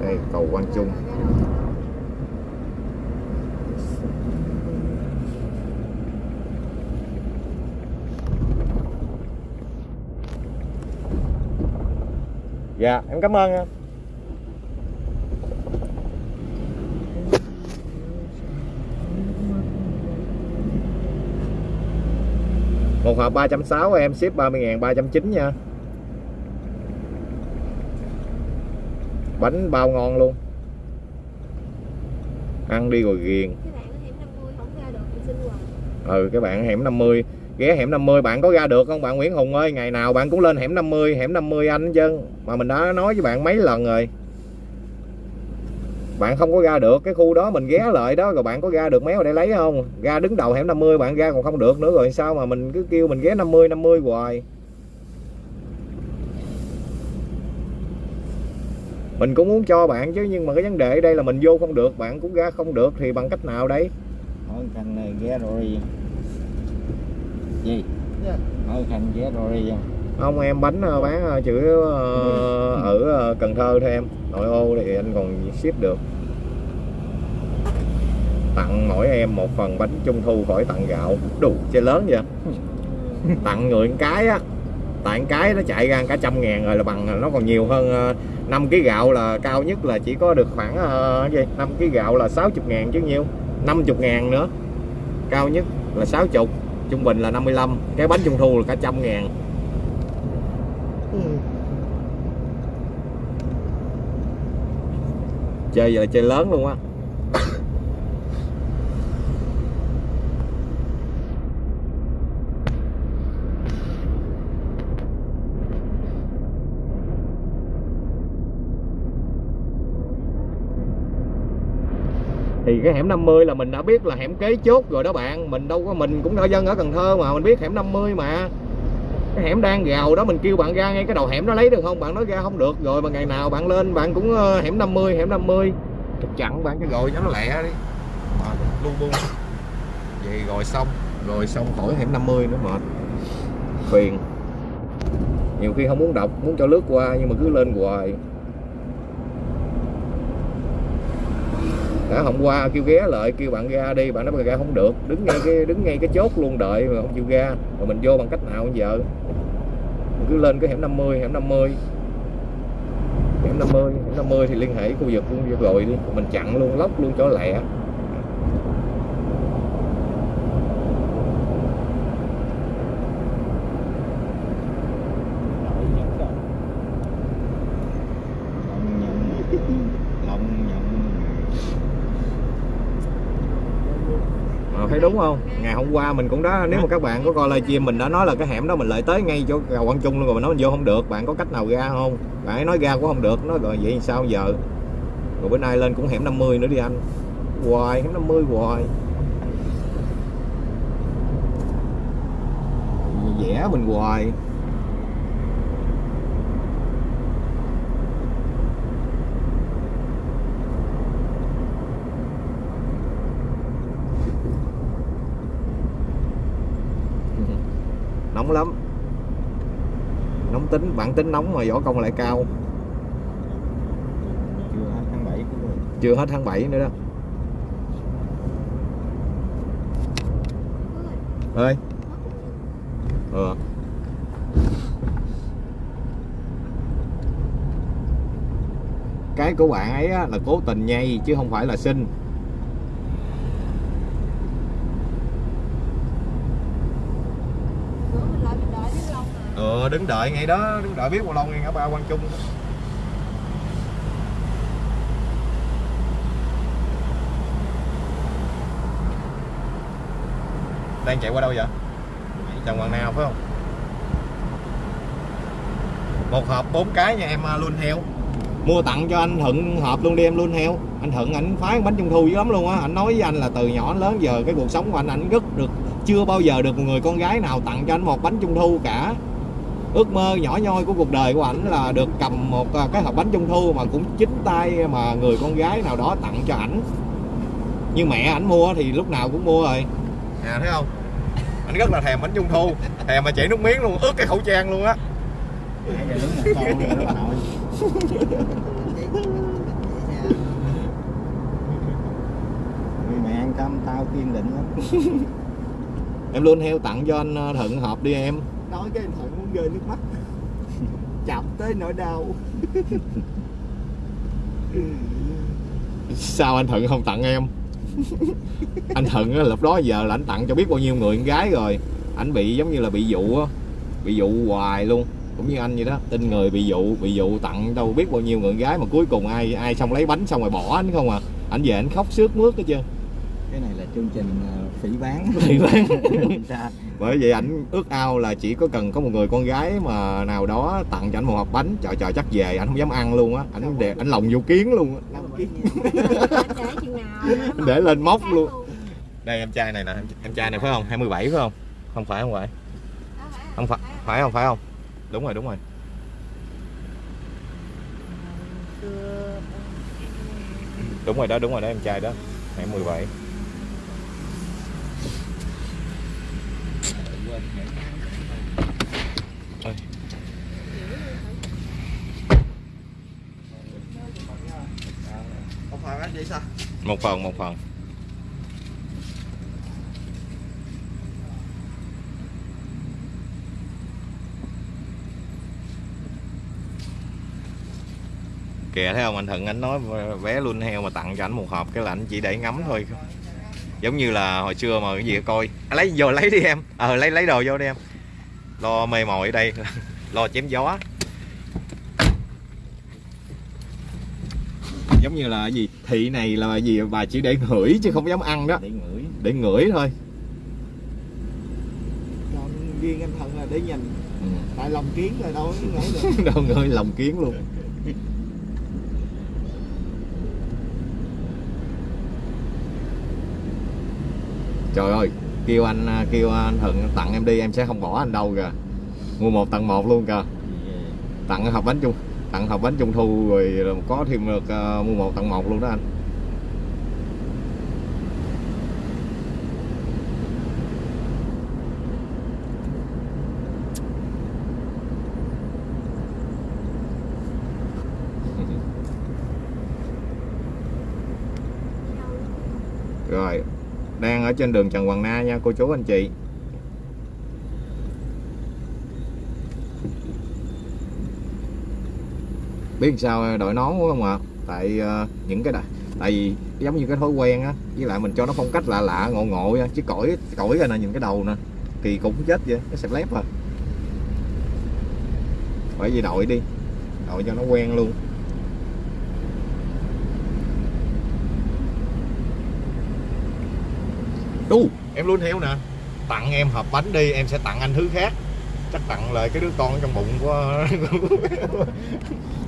đây cầu Quang Trung dạ em cảm ơn em. Một hộp 360 em ship 30 ngàn 390 nha. Bánh bao ngon luôn. Ăn đi rồi ghiền. Cái bạn ở hẻm 50 không ra được thì xin quà. Ừ các bạn hẻm 50 ghé hẻm 50 bạn có ra được không? Bạn Nguyễn Hùng ơi ngày nào bạn cũng lên hẻm 50 hẻm 50 anh chứ. Mà mình đã nói với bạn mấy lần rồi. Bạn không có ra được cái khu đó mình ghé lại đó rồi bạn có ra được méo để lấy không? Ra đứng đầu hẻm 50 bạn ra còn không được nữa rồi sao mà mình cứ kêu mình ghé 50 50 hoài mình cũng muốn cho bạn chứ nhưng mà cái vấn đề ở đây là mình vô không được bạn cũng ra không được thì bằng cách nào đấy hỏi khanh này ghé rồi. Gì? Dạ. hỏi khanh ghé rồi. Không em bánh ờ, bán ờ, chữ ờ, ở ờ, Cần Thơ thôi em. Nội ô thì anh còn ship được. Tặng mỗi em một phần bánh trung thu khỏi tặng gạo. Đủ chơi lớn vậy. Tặng người một cái á tặng cái nó chạy ra cả trăm ngàn rồi là bằng nó còn nhiều hơn 5 kg gạo là cao nhất là chỉ có được khoảng uh, gì? 5 kg gạo là 60 ngàn chứ nhiêu? 50 ngàn nữa. Cao nhất là 60 trung bình là 55 cái bánh trung thu là cả trăm ngàn. Chơi giờ là chơi lớn luôn á thì cái hẻm 50 là mình đã biết là hẻm kế chốt rồi đó bạn. Mình đâu có mình cũng ở dân ở Cần Thơ mà mình biết hẻm 50 mà. Cái hẻm đang gào đó mình kêu bạn ra ngay cái đầu hẻm nó lấy được không? Bạn nói ra không được. Rồi mà ngày nào bạn lên bạn cũng ờ, hẻm 50 hẻm 50 chụp chặn bạn cái gọi cho nó lẹ đi. À, lu bu vậy rồi xong. Rồi xong khỏi hẻm 50 nữa mệt phiền. Nhiều khi không muốn đọc muốn cho lướt qua nhưng mà cứ lên hoài. Đã hôm qua kêu ghé lại, kêu bạn ra đi, bạn nói bạn ra không được. Đứng ngay cái, đứng ngay cái chốt luôn đợi mà không chịu ra. Rồi mình vô bằng cách nào bây giờ mình cứ lên cái hẻm 50 hẻm 50 hẻm 50 hẻm 50 thì liên hệ khu vực luôn rồi đi. Mình chặn luôn lóc luôn chỗ lẹ lòng nhận lòng nhận Ờ, thấy đúng không? Ngày hôm qua mình cũng đã, nếu mà các bạn có coi livestream, mình đã nói là cái hẻm đó mình lại tới ngay chỗ cầu Quang Trung luôn rồi mình nói mình vô không được. Bạn có cách nào ra không? Bạn ấy nói ra cũng không được. Nói rồi vậy sao giờ? Rồi bữa nay lên cũng hẻm 50 nữa đi anh. Hoài, hẻm 50 hoài. Vẽ mình hoài nóng lắm nóng tính bản tính nóng mà võ công lại cao. Chưa hết tháng 7 của chưa hết tháng 7 nữa đó. Ơi. Ừ. cái của bạn ấy là cố tình nhây chứ không phải là xin Bữa mình lại mình đợi biết lâu đứng đợi ngay đó, đứng đợi biết bao lâu ngay ngã ba Quang Trung. Đang chạy qua đâu vậy? Trần Hoàng Nào, phải không? Một hộp bốn cái nha, em à, luôn heo. Mua tặng cho anh Thuận hộp luôn đi, em luôn heo. Anh Thuận ảnh phái bánh trung thu dữ lắm luôn á. Anh nói với anh là từ nhỏ đến lớn giờ cái cuộc sống của anh ảnh rất được, chưa bao giờ được một người con gái nào tặng cho anh một bánh trung thu cả ước mơ nhỏ nhoi của cuộc đời của ảnh là được cầm một à, cái hộp bánh trung thu mà cũng chính tay mà người con gái nào đó tặng cho ảnh. Như mẹ ảnh mua thì lúc nào cũng mua rồi. À thấy không? Anh rất là thèm bánh trung thu. Thèm mà chảy nước miếng luôn ướt cái khẩu trang luôn á. Nãy giờ đứng một con rồi đó bà nội vì mẹ ăn cơm tao kiên định lắm. Em luôn heo tặng cho anh à, Thuận hộp đi em. Nói cái anh thuận rơi nước mắt. Chọc tới nỗi đau. Sao anh Thuận không tặng em? Anh Thuận á, lúc đó giờ là anh tặng cho biết bao nhiêu người con gái rồi. Anh bị giống như là bị dụ á bị dụ hoài luôn. Cũng như anh vậy đó tin người bị dụ bị dụ tặng đâu biết bao nhiêu người con gái mà cuối cùng ai ai xong lấy bánh xong rồi bỏ anh không à. Anh về anh khóc sướt mướt hết trơn cái này là chương trình ờ, phỉ bán. Phỉ bán. Sao? bởi vậy ảnh ước ao là chỉ có cần có một người con gái mà nào đó tặng cho ảnh một hộp bánh. Trời trời chắc về ảnh không dám ăn luôn á. Ảnh để ảnh lòng vô kiến luôn á. Để lên móc luôn. đây em trai này nè. Em- trai này phải không? 27 phải không? Không phải không phải. Không phải phải không? Phải không? Đúng rồi đúng rồi. Đúng rồi đó đúng rồi đó em trai đó. Em 17 Ôi. một phần anh vậy sao? Một phần một phần. Kìa thấy không? Anh Thuận anh nói vé luôn heo mà tặng cho anh một hộp cái là anh chỉ để ngắm thôi. Giống như là hồi xưa mà cái gì coi. À, lấy vô lấy đi em. Ờ lấy lấy đồ vô đi em. Lo mê mồi ở đây. Lo chém gió. Giống như là cái gì thị này là gì bà chỉ để ngửi chứ không dám ăn đó. Để ngửi. Để ngửi thôi. Còn riêng anh thuận là để nhìn. Ừ. tại lòng kiến rồi đâu có ngửi được. Đâu ngửi lòng kiến luôn. Trời ơi kêu anh kêu anh Thuận tặng em đi em sẽ không bỏ anh đâu kìa. Mua một tặng một luôn kìa. Tặng hộp bánh trung tặng hộp bánh trung thu rồi có thêm được ờ, mua một tặng một luôn đó anh. Rồi, đang ở trên đường Trần Hoàng Na nha, cô chú anh chị. Biết sao đội nón quá không ạ? Tại uh, những cái này tại vì giống như cái thói quen á với lại mình cho nó phong cách lạ lạ ngộ ngộ nha chứ cõi cõi ra nè nhìn cái đầu nè kỳ cũng chết vậy cái sẹp lép à. Bởi vì đội đi đội cho nó quen luôn. Đu em luôn heo nè. Tặng em hộp bánh đi em sẽ tặng anh thứ khác chắc tặng lại cái đứa con ở trong bụng của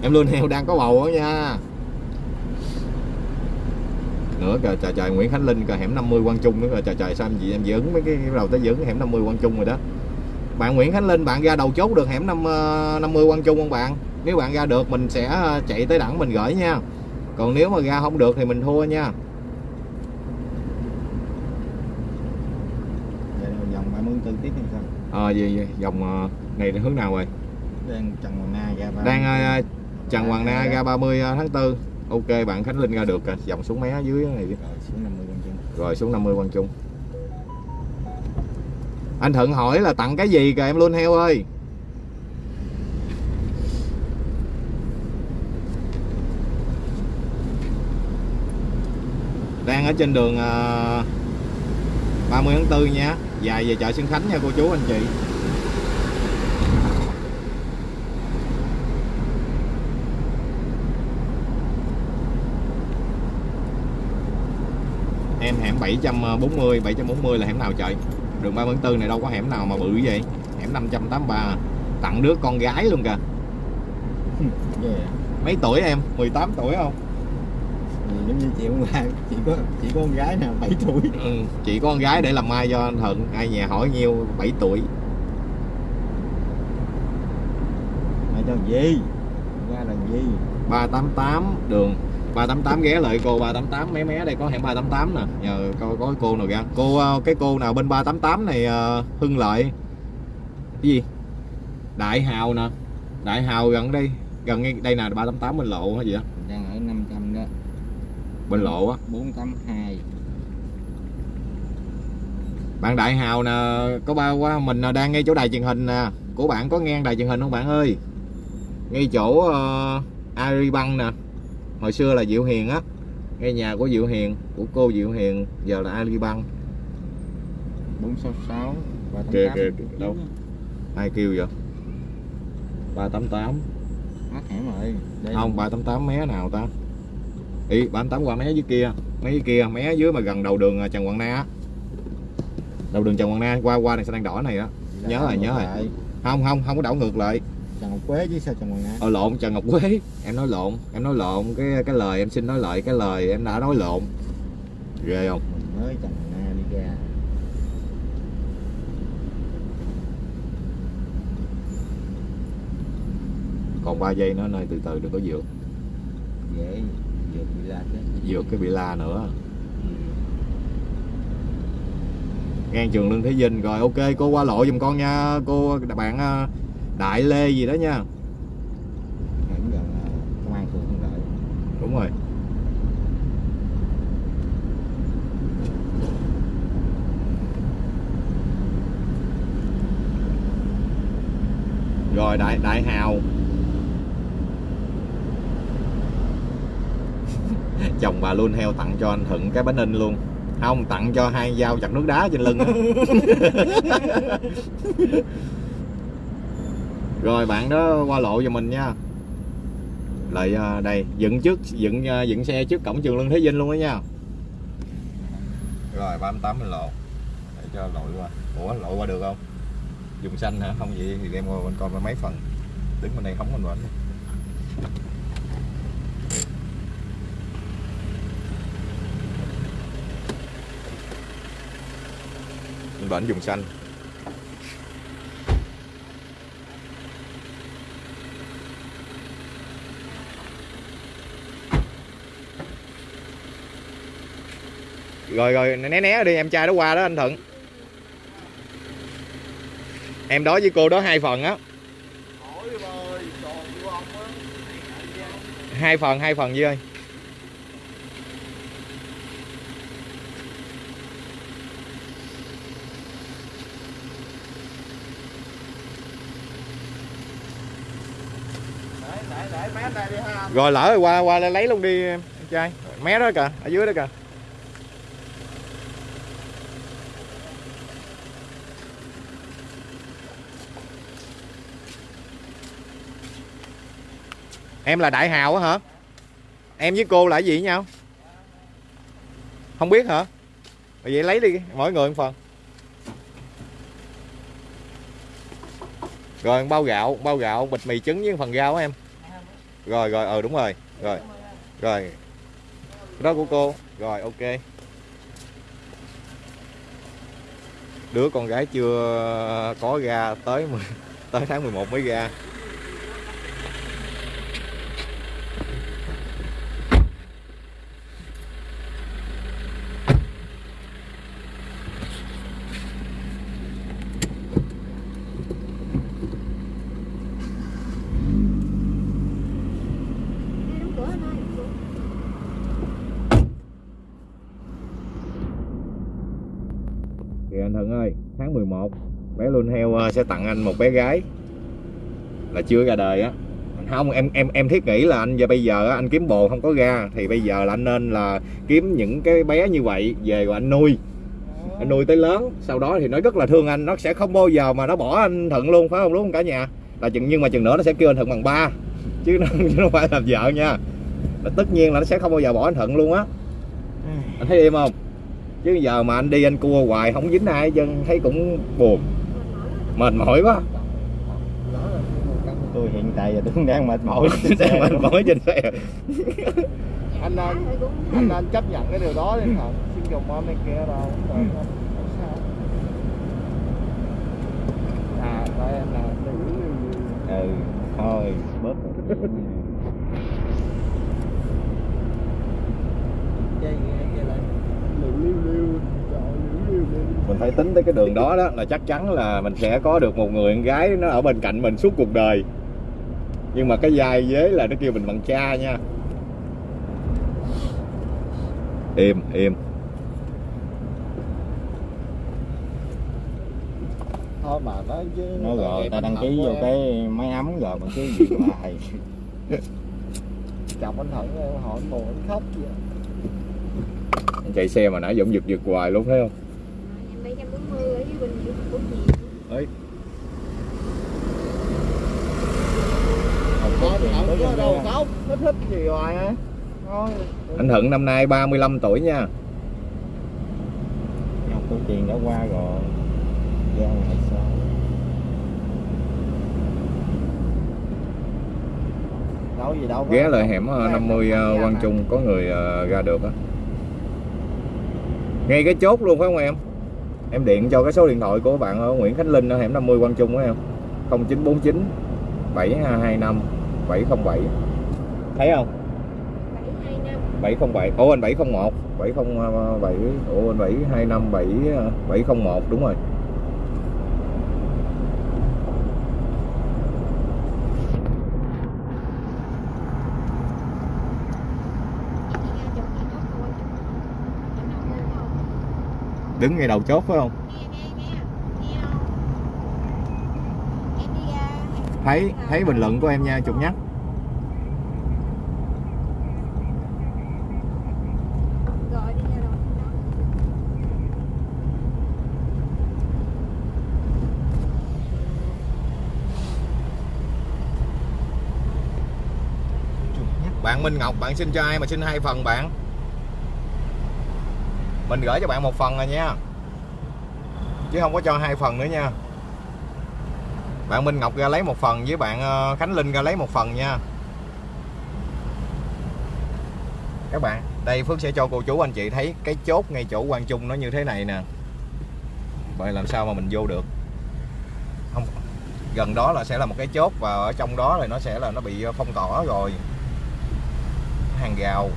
em luôn heo đang có bầu đó nha. Nữa kìa trời trời Nguyễn Khánh Linh kìa hẻm 50 Quang Trung nữa kìa trời trời sao em gì em dị ứng mấy cái đầu tới dị ứng hẻm 50 Quang Trung rồi đó. Bạn Nguyễn Khánh Linh bạn ra đầu chốt được hẻm 5, ờ, 50 Quang Trung không bạn? Nếu bạn ra được mình sẽ ờ, chạy tới đẳng mình gửi nha. Còn nếu mà ra không được thì mình thua nha vậy là vòng 34 tiếp hay sao ờ gì, gì? Dòng ờ, này hướng nào rồi? Đang Trần Hoàng Na ra ba đang ờ, Trần Hoàng Na ra 30 tháng 4 ok bạn Khánh Linh ra được rồi. Dòng xuống mé dưới này rồi xuống 50 con chân rồi xuống 50 Quang Trung. Anh Thuận hỏi là tặng cái gì kìa em luôn heo ơi. Đang ở trên đường ờ, 30 tháng 4 nha. Dài về chợ Xuân Khánh nha cô chú anh chị. Em hẻm 740 740 là hẻm nào trời? Đường 30 tháng 4 này đâu có hẻm nào mà bự vậy. Hẻm 583 tặng đứa con gái luôn kìa. Mấy tuổi em? 18 tuổi không giống như chị hôm qua chỉ có chỉ có con gái nào 7 tuổi. Ừ, chỉ có con gái để làm mai cho anh Thuận ai nhà hỏi nhiêu 7 tuổi. Mày cho gì? Ra là gì? 388 đường. 388 ghé lại cô 388 mé mé đây có hẻm 388 nè. Nhờ coi có cô nào ra cô ờ, cái cô nào bên 388 này ờ, Hưng Lợi. Cái gì? Đại Hào nè. Đại Hào gần đây gần ngay đây nè 388 bên lộ hay gì đó đang ở 500 đó bên lộ á. 482 bạn Đại Hào nè có ba qua mình đang ngay chỗ đài truyền hình nè. Của bạn có nghe đài truyền hình không bạn ơi? Ngay chỗ uh, Aribank nè. Hồi xưa là Diệu Hiền á. Ngay nhà của Diệu Hiền của cô Diệu Hiền giờ là Aribank 466 Kìa, 388 kìa, kìa, đâu? ai kêu vậy? 388 mất hẻm rồi. Đây. không 388 mé nào ta ý 388 qua mé dưới kia. Mé dưới kia mé dưới mà gần đầu đường à, Trần Quang Na đầu đường Trần Quang Na qua qua đèn xanh đèn đỏ này á. Là nhớ rồi, nhớ rồi. không không không có đảo ngược lại. Trần Ngọc Quế chứ sao Trần Hoàng Na ờ lộn Trần Ngọc Quế. Em nói lộn em nói lộn. Cái cái lời em xin nói lại cái lời em đã nói lộn. Ghê không? Mình mới Trần Hoàng Na đi ra. Còn 3 giây nữa nơi từ từ đừng có vượt. Dễ vượt bị la chứ vượt cái bị la nữa ngang trường Lương Thế Vinh rồi ok cô qua lộ giùm con nha. Cô bạn ờ, Đại Lê gì đó nha. Công an phường Lợi. Đúng rồi. Rồi đại đại hào chồng bà luôn heo tặng cho anh thuận cái bánh in luôn. Không, tặng cho hai dao chặt nước đá trên lưng rồi, bạn đó qua lộ cho mình nha. Lại à, đây, dựng trước, dựng à, dựng xe trước cổng trường Lương Thế Vinh luôn đó nha. Rồi 38 mình lộ. Để cho lội qua. Ủa lội qua được không? Dùng xanh hả? Không, vậy thì đem qua bên con mấy phần. Đứng bên đây không còn bệnh bên bển dùng xanh. Rồi rồi né né đi em trai đó qua đó anh thuận. Em đó với cô đó hai phần á. Hai phần hai phần Duy ơi rồi lỡ rồi qua qua lấy luôn đi, em trai. Mé đó kìa, ở dưới đó kìa. Em là đại hào á hả? Em với cô là gì với nhau? Không biết hả? Vậy lấy đi, mỗi người một phần. Rồi bao gạo bao gạo, bịch mì trứng với phần rau á em rồi rồi ờ đúng rồi rồi. Rồi. Đó của cô. Rồi, ok. Đứa con gái chưa có ra tới mười- tới tháng 11 mới ra. 1 bé luôn heo ờ, sẽ tặng anh một bé gái. Là chưa ra đời á. Không em em em thiết nghĩ là anh giờ bây giờ anh kiếm bồ không có ra thì bây giờ là anh nên là kiếm những cái bé như vậy về rồi anh nuôi. Anh nuôi tới lớn sau đó thì nó rất là thương anh nó sẽ không bao giờ mà nó bỏ anh thận luôn phải không đúng không cả nhà? Là chừng nhưng mà chừng nữa nó sẽ kêu anh thận bằng ba chứ nó, không phải làm vợ nha. Tất nhiên là nó sẽ không bao giờ bỏ anh thận luôn á. Anh thấy im không? Chứ giờ mà anh đi anh cua hoài không dính ai trơn thấy cũng buồn, mệt mỏi quá. tôi hiện tại giờ tôi cũng đang mệt mỏi Đang mệt mỏi trên xe. anh nên cũng anh nên chấp nhận cái điều đó đi hả? Xin dùng mom này kia đâu Ừ. à đây anh là ừ thôi bớt chơi chơi lại liu liu liu trời liu liu liu mình phải tính tới cái đường đó đó là chắc chắn là mình sẽ có được một người con gái nó ở bên cạnh mình suốt cuộc đời. Nhưng mà cái vai vế là nó kêu mình bằng cha nha. Im im. Thôi mà nói chứ nó rồi ta đăng ký vô em, cái máy ấm rồi mà cứ gì hoài chồng anh thận hỏi buồn anh khóc vậy? Anh chạy xe mà nãy giờ giật giật hoài luôn thấy không em 740 ở dưới Bình Dương của chị thôi thận có đâu khóc nó thích gì hoài á thôi anh Thuận năm nay 35 tuổi nha. Học của tiền đã qua rồi. Ra ngày sau đâu gì đâu ghé lại hẻm ờ, 50 ờ, Quang Trung có người ờ, ra được á. Ngay cái chốt luôn phải không em em điện cho cái số điện thoại của bạn ờ, Nguyễn Khánh Linh ở hẻm 50 Quang Trung đó em. 0949 725 707 thấy không? 707 ô anh 701 707 ô anh 725 7 701 đúng rồi. Đứng ngay đầu chốt phải không? Thấy thấy bình luận của em nha chụp nhắc. Bạn Minh Ngọc, bạn xin cho ai mà xin hai phần bạn? Mình gửi cho bạn một phần rồi nha. Chứ không có cho hai phần nữa nha. Bạn Minh Ngọc ra lấy một phần với bạn ờ, Khánh Linh ra lấy một phần nha. Các bạn, đây Phước sẽ cho cô chú anh chị thấy cái chốt ngay chỗ Quang Trung nó như thế này nè. Vậy làm sao mà mình vô được? Không, gần đó là sẽ là một cái chốt và ở trong đó thì nó sẽ là nó bị ờ, phong tỏa rồi. Hàng rào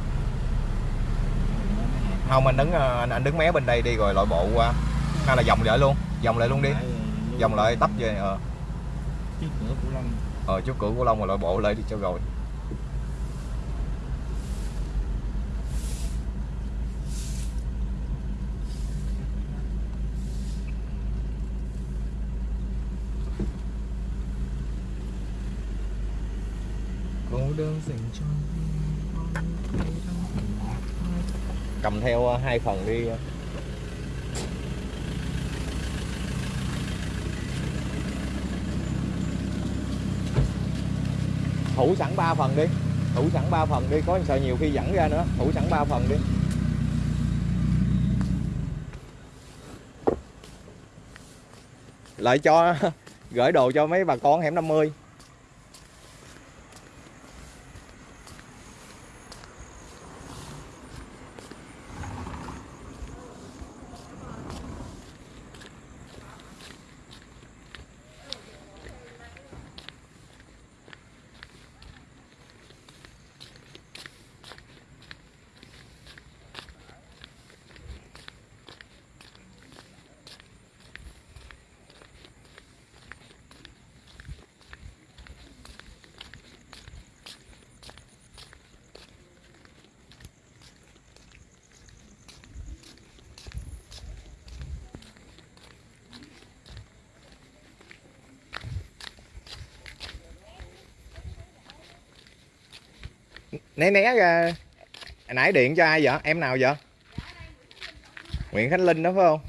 không anh đứng ờ, anh, anh đứng mé bên đây đi rồi lội bộ qua. Hay là vòng lại luôn vòng lại luôn đi. Vòng lại tấp về ờ. Trước cửa của Long. Ờ chút cửa của Long rồi lội bộ lại đi cho rồi. Cô đơn dành cho cầm theo ờ, hai phần đi. Thủ sẵn 3 phần đi. Thủ sẵn 3 phần đi, có sợ nhiều khi dẫn ra nữa. Thủ sẵn 3 phần đi. Lại cho gửi đồ cho mấy bà con hẻm 50 né né ra Hồi nãy điện cho ai vậy? Em nào vậy? Nguyễn Khánh Linh đó phải không?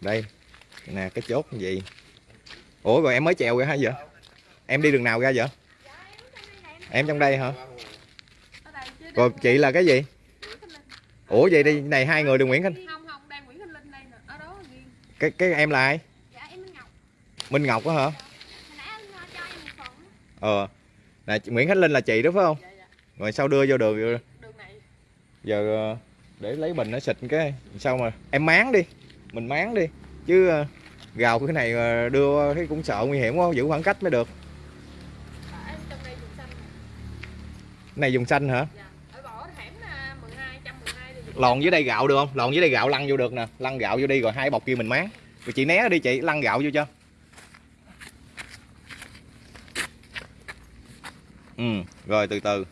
Đây nè cái chốt như gì? Ủa rồi em mới chèo ra hả vậy? Em đi đường nào ra vậy? Em trong đây hả? Rồi chị là cái gì? Ủa vậy đi này hai người đường Nguyễn Khánh. Cái cái em là ai dạ em Minh Ngọc Minh Ngọc á hả? Nãy anh ờ, ờ. Nè Nguyễn Khánh Linh là chị đó phải không? Dạ dạ. Rồi sao đưa vô đường đường này. Giờ ờ, để lấy bình nó xịt cái. Sao mà em máng đi. Mình máng đi. Chứ ờ, gào cái này đưa thấy cũng sợ nguy hiểm quá giữ khoảng cách mới được. À, xanh này dùng xanh hả? Dạ. Ở bỏ hẻm là 12 112 thì dùng lòn dưới đây gạo được không? Lòn dưới đây gạo lăn vô được nè. Lăn gạo vô đi rồi hai bọc kia mình máng. Rồi chị né đi chị lăn gạo vô cho ừ. Rồi từ từ.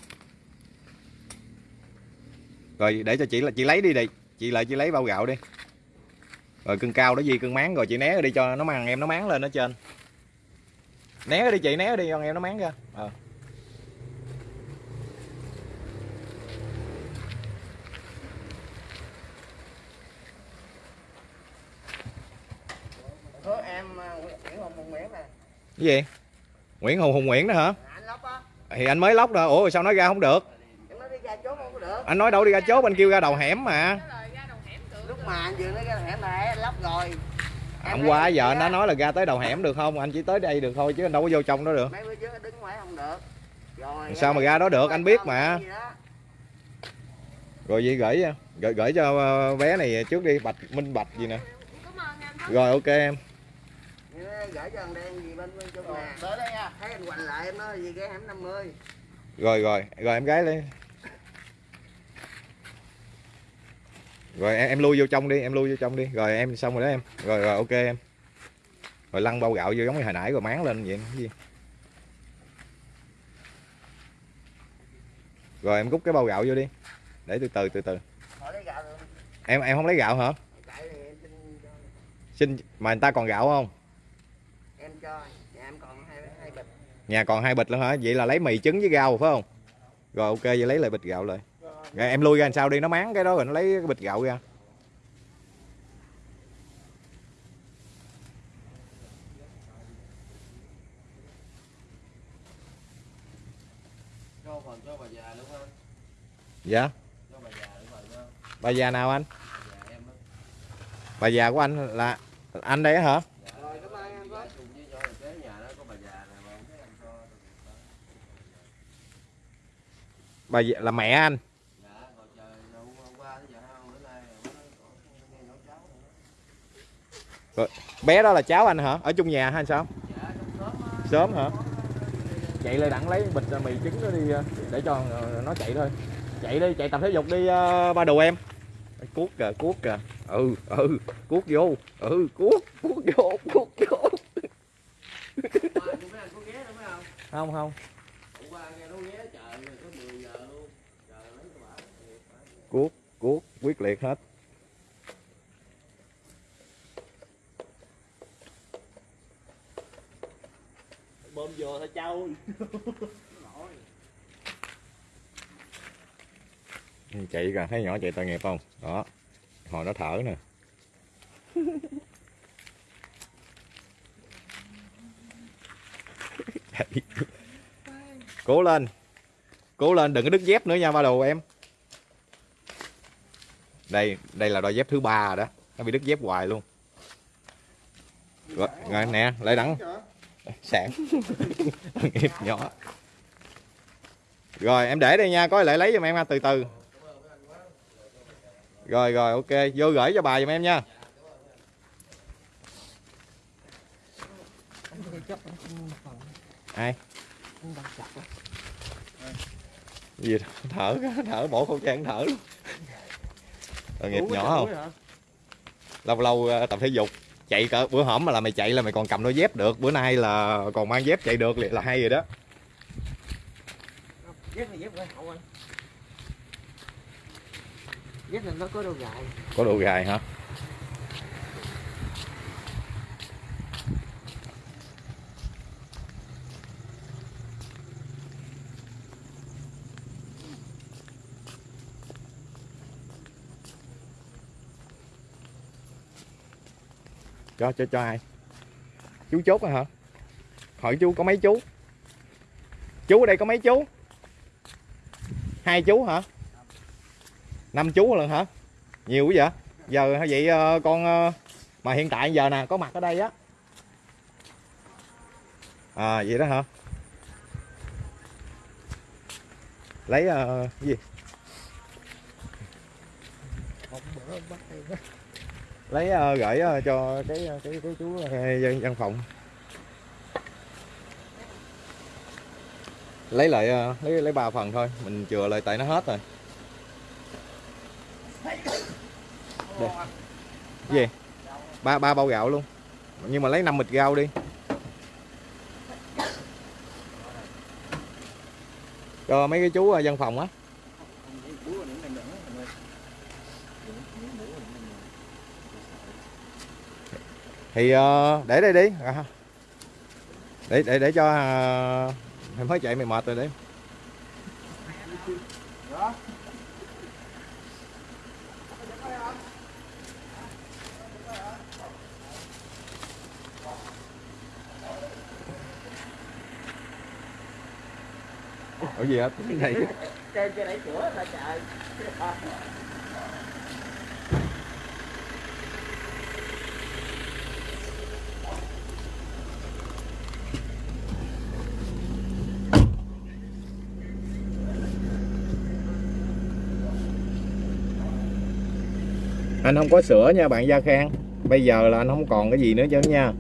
Rồi để cho chị là chị lấy đi đi. Chị lại chị lấy bao gạo đi. Rồi cưng cao đó gì cưng máng rồi chị né đi cho nó mang em nó máng lên ở trên. Né đi chị né đi cho em nó máng ra. Ờ. Em ờ, Nguyễn Hùng Hùng Nguyễn nè. Cái gì? Nguyễn Hùng Hùng Nguyễn đó hả thì anh mới lóc rồi ủa sao nói ra không được? Em nói đi ra chốt không có được. Anh nói đâu đi ra chốt anh kêu ra đầu hẻm mà. Ra đầu Lúc mà anh vừa nói ra hẻm này lóc rồi. Em hôm qua giờ anh đã nói là ra tới đầu hẻm được không? Anh chỉ tới đây được thôi chứ anh đâu có vô trong đó được. Mấy bữa trước đứng ngoài không được. Rồi Sao mà ra đó được, anh biết mà. Rồi gì gửi gửi gửi cho ờ, bé này trước đi bạch minh bạch gì nè. Rồi ok em Đó, gửi cho thằng đen gì bên bên trong nhà. tới đây nha. Thấy anh quành lại em nói gì cái hẻm 50 rồi rồi rồi em gái đi rồi em, em lui vô trong đi em lui vô trong đi. Rồi em xong rồi đó em. Rồi rồi ok em. Rồi lăn bao gạo vô giống như hồi nãy rồi máng lên vậy cái gì? Rồi em rút cái bao gạo vô đi. Để từ từ từ từ. Hỏi lấy gạo được em em không lấy gạo hả? Em xin mà người ta còn gạo không em cho nhà em còn hai hai bịch nhà còn hai bịch nữa hả? Vậy là lấy mì trứng với rau phải không? Rồi ok vậy lấy lại bịch gạo lại. Rồi em lui ra làm sao đi? Nó máng cái đó rồi nó lấy cái bịch gạo ra. Dạ. Bà già nào anh? Bà già của anh là anh đấy hả rồi cảm ơn anh quá cùng với cho là kế nhà đó có bà già này mà không thấy anh cho bà là mẹ anh. Rồi, bé đó là cháu anh hả? Ở chung nhà hay sao? Sớm hả? Chạy lại đặng lấy bịch mì trứng đó đi, để cho ờ, nó chạy thôi. Chạy đi, chạy tập thể dục đi ờ, ba đồ em. Cuốc kìa cuốc kìa. Ừ ừ cuốc vô. Ừ cuốc cuốc vô cuốc vô. Không không mấy anh có ghé đâu phải không không không hôm qua nghe nó ghé trời rồi có 10 giờ luôn trời lấy cái bả cuốc cuốc quyết liệt hết. Bơm vô thôi trâu chạy kìa thấy nhỏ chạy tội nghiệp không? Đó hồi nó thở nè. Cố lên. Cố lên đừng có đứt dép nữa nha ba đồ em đây đây là đôi dép thứ ba rồi đó. Nó bị đứt dép hoài luôn. Rồi, rồi nè lại đắng. Sạn nghiệp nhỏ. Rồi em để đây nha có lại lấy giùm em ha từ từ. Rồi rồi ok vô gửi cho bà giùm em nha. Ai? Gì đó? thở thở bỏ khẩu trang thở luôn tội nghiệp nhỏ không? lâu lâu ờ, tập thể dục. Chạy cỡ bữa hổm mà là mày chạy là mày còn cầm đôi dép được. Bữa nay là còn mang dép chạy được là hay rồi đó. Dép này dép quay hậu anh dép này nó có đồ gài. Có độ gài hả cho cho cho ai? Chú chốt rồi hả? Hỏi chú có mấy chú? Chú ở đây có mấy chú? Hai chú hả? Năm chú lần hả? Nhiều quá vậy. Giờ vậy ờ, con ờ, mà hiện tại giờ nè có mặt ở đây á. À vậy đó hả? Lấy ờ, cái gì? Lấy uh, gửi uh, cho cái ờ, cái cái chú văn dân văn phòng. Lấy lại uh, lấy lấy ba phần thôi mình chừa lại tại nó hết rồi. Đây. gì? Ba ba bao gạo luôn. Nhưng mà lấy năm bịch rau đi. Cho mấy cái chú văn phòng á. Thì ờ, để đây đi. À, để để để cho ờ, em mới chạy mày mệt rồi đấy. Ủa gì hết cái này. Trên trên đẩy cửa trời anh không có sữa nha bạn Gia Khang. Bây giờ là anh không còn cái gì nữa chứ nha.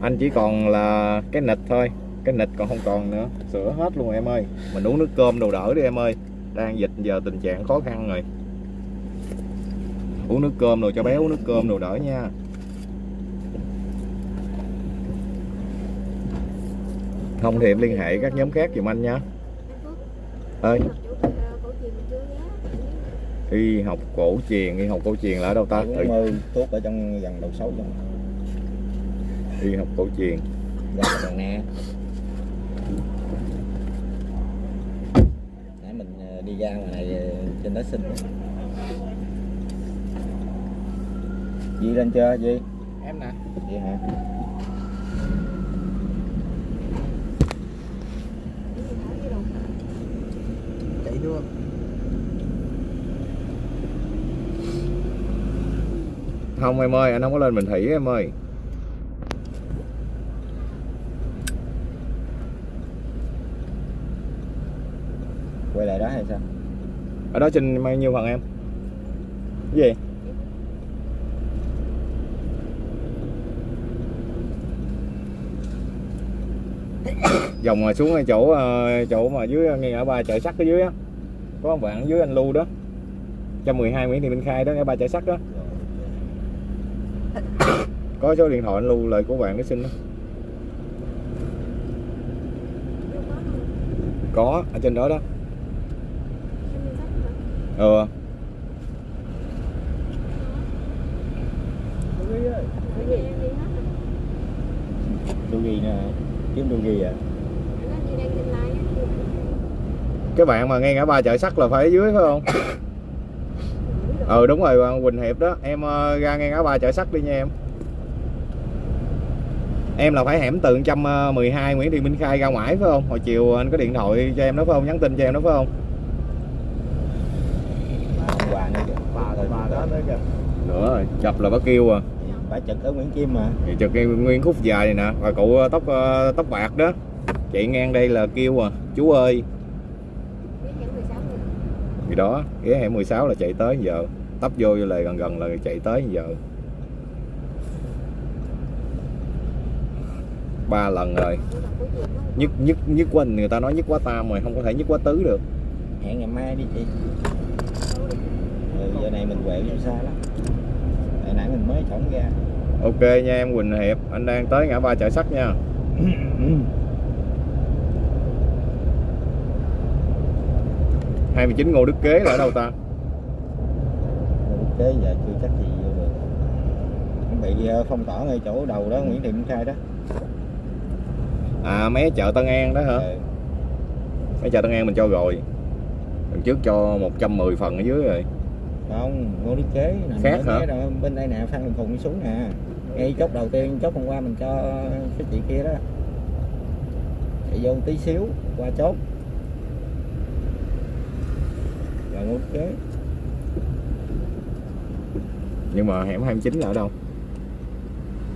Anh chỉ còn là cái nịch thôi. Cái nịch còn không còn nữa. Sữa hết luôn em ơi. Mình uống nước cơm đồ đỡ đi em ơi. Đang dịch giờ tình trạng khó khăn rồi. Uống nước cơm rồi cho bé uống nước cơm đồ đỡ nha. Không thì em liên hệ các nhóm khác giùm anh nha. Ơi học chỗ ờ, cổ truyền mình chưa ghé y học cổ truyền y học cổ truyền là ở đâu ta? Mươi tuốt ở trong gần đầu sấu trong y học cổ truyền. Ra đồng nè. Nãy mình ờ, đi ra ngoài này ờ, trên đó xin. Di lên chưa Di? Em nè. Di hả? Gì chạy đua không em ơi anh không có lên bình thủy em ơi. Quay lại đó hay sao? Ở đó trên bao nhiêu phần em? Cái gì? Vòng mà xuống ngay chỗ ờ, chỗ mà dưới ngay ở ba chợ sắt ở dưới á. Có bạn dưới anh lưu đó. 112 Nguyễn Thị Minh Khai đó ở ba chợ sắt đó có số điện thoại anh lưu lời của bạn để xin đó. Có ở trên đó đó. Ừ. Đu ghi nè kiếm đu ghi à? Cái bạn mà ngay ngã ba chợ sắt là phải ở dưới phải không? Ừ đúng rồi Quỳnh Hiệp đó. Em ờ, ra ngay ngã ba chợ sắt đi nha em em là phải hẻm từ 112 Nguyễn Thị Minh Khai ra ngoài phải không? Hồi chiều anh có điện thoại cho em đó phải không? Nhắn tin cho em đó phải không? Quà nữa kìa. Thôi ba đó nữa kìa. Nữa rồi chập là bác kêu à. Phải trực ở Nguyễn Kim mà. Thì cái nguyên khúc dài này nè và cụ tóc ờ, tóc bạc đó. Chạy ngang đây là kêu à chú ơi. Biết hẻm 16 rồi thì đó ghé hẻm 16 là chạy tới giờ. Tấp vô là gần gần là chạy tới giờ ba lần rồi. Nhất nhất nhất quá người ta nói nhất quá tam rồi không có thể nhất quá tứ được. Hẹn ngày mai đi chị. Ừ, giờ này mình quẹo vô xa lắm. Hồi nãy mình mới chổng ra. Ok nha em Quỳnh Hiệp anh đang tới ngã ba chợ sắt nha. 29 Ngô Đức Kế là ở đâu ta? Ok giờ chưa chắc gì vô được. Bị ờ, phong tỏa ngay chỗ đầu đó Nguyễn Thị Minh Khai đó à mấy chợ Tân An đó hả? Ừ. mấy chợ Tân An mình cho rồi. Lần trước cho 110 phần ở dưới rồi. Không ngô đức kế Khác hả? đó, bên đây nè phan đình phùng đi xuống nè. Ngay chốt đầu tiên chốt hôm qua mình cho cái chị kia đó. Chạy vô tí xíu qua chốt. Là ngút kế. Nhưng mà hẻm 29 là ở đâu?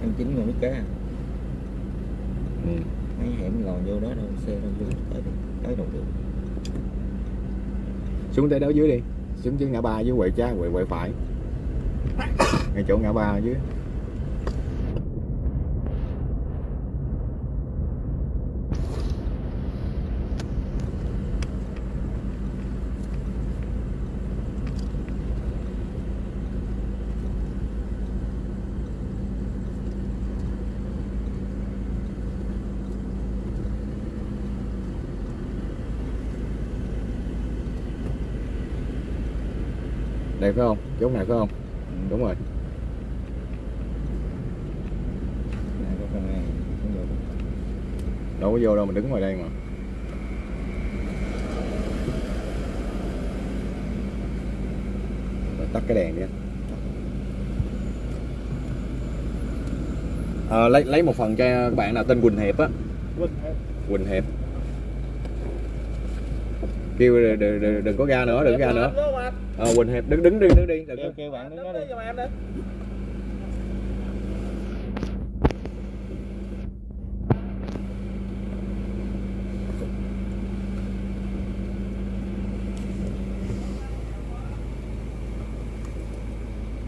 Anh chính người biết kế à? Ừ thấy hẻm lòn vô đó đâu, xe đâu, vô tới đi tới đầu đường xuống tới đó dưới đi. Xuống dưới ngã ba dưới quẹo trái quẹo quẹo phải. Ngay chỗ ngã ba dưới đây phải không? Chỗ này phải không? Đúng rồi. Đâu có vô đâu mình đứng ngoài đây mà. Rồi tắt cái đèn đi. Ờ, lấy lấy một phần cho bạn nào tên Quỳnh Hiệp á. Quỳnh Hiệp kêu đừng, đừng, đừng, đừng có ga nữa đừng có ga nữa. Ờ, Quỳnh Hiệp đứng đứng đi đứng đi. Đừng kêu kêu bạn đứng đó đi.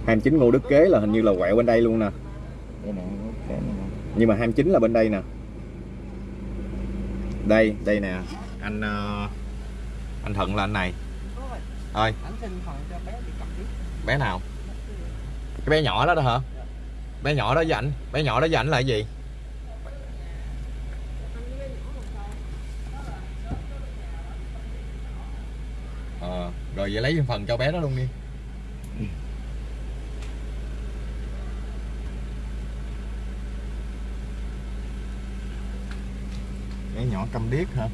Hai chín Ngô Đức Kế là hình như là quẹo bên đây luôn nè. Nhưng mà 29 là bên đây nè. Đây đây nè. Anh ờ, anh Thuận là anh này. Ơi bé cầm nào? Cái bé nhỏ đó đó hả? Bé nhỏ đó với ảnh. Bé nhỏ đó với ảnh là cái gì? Ờ rồi vậy lấy phần cho bé đó luôn đi. Bé nhỏ câm điếc hả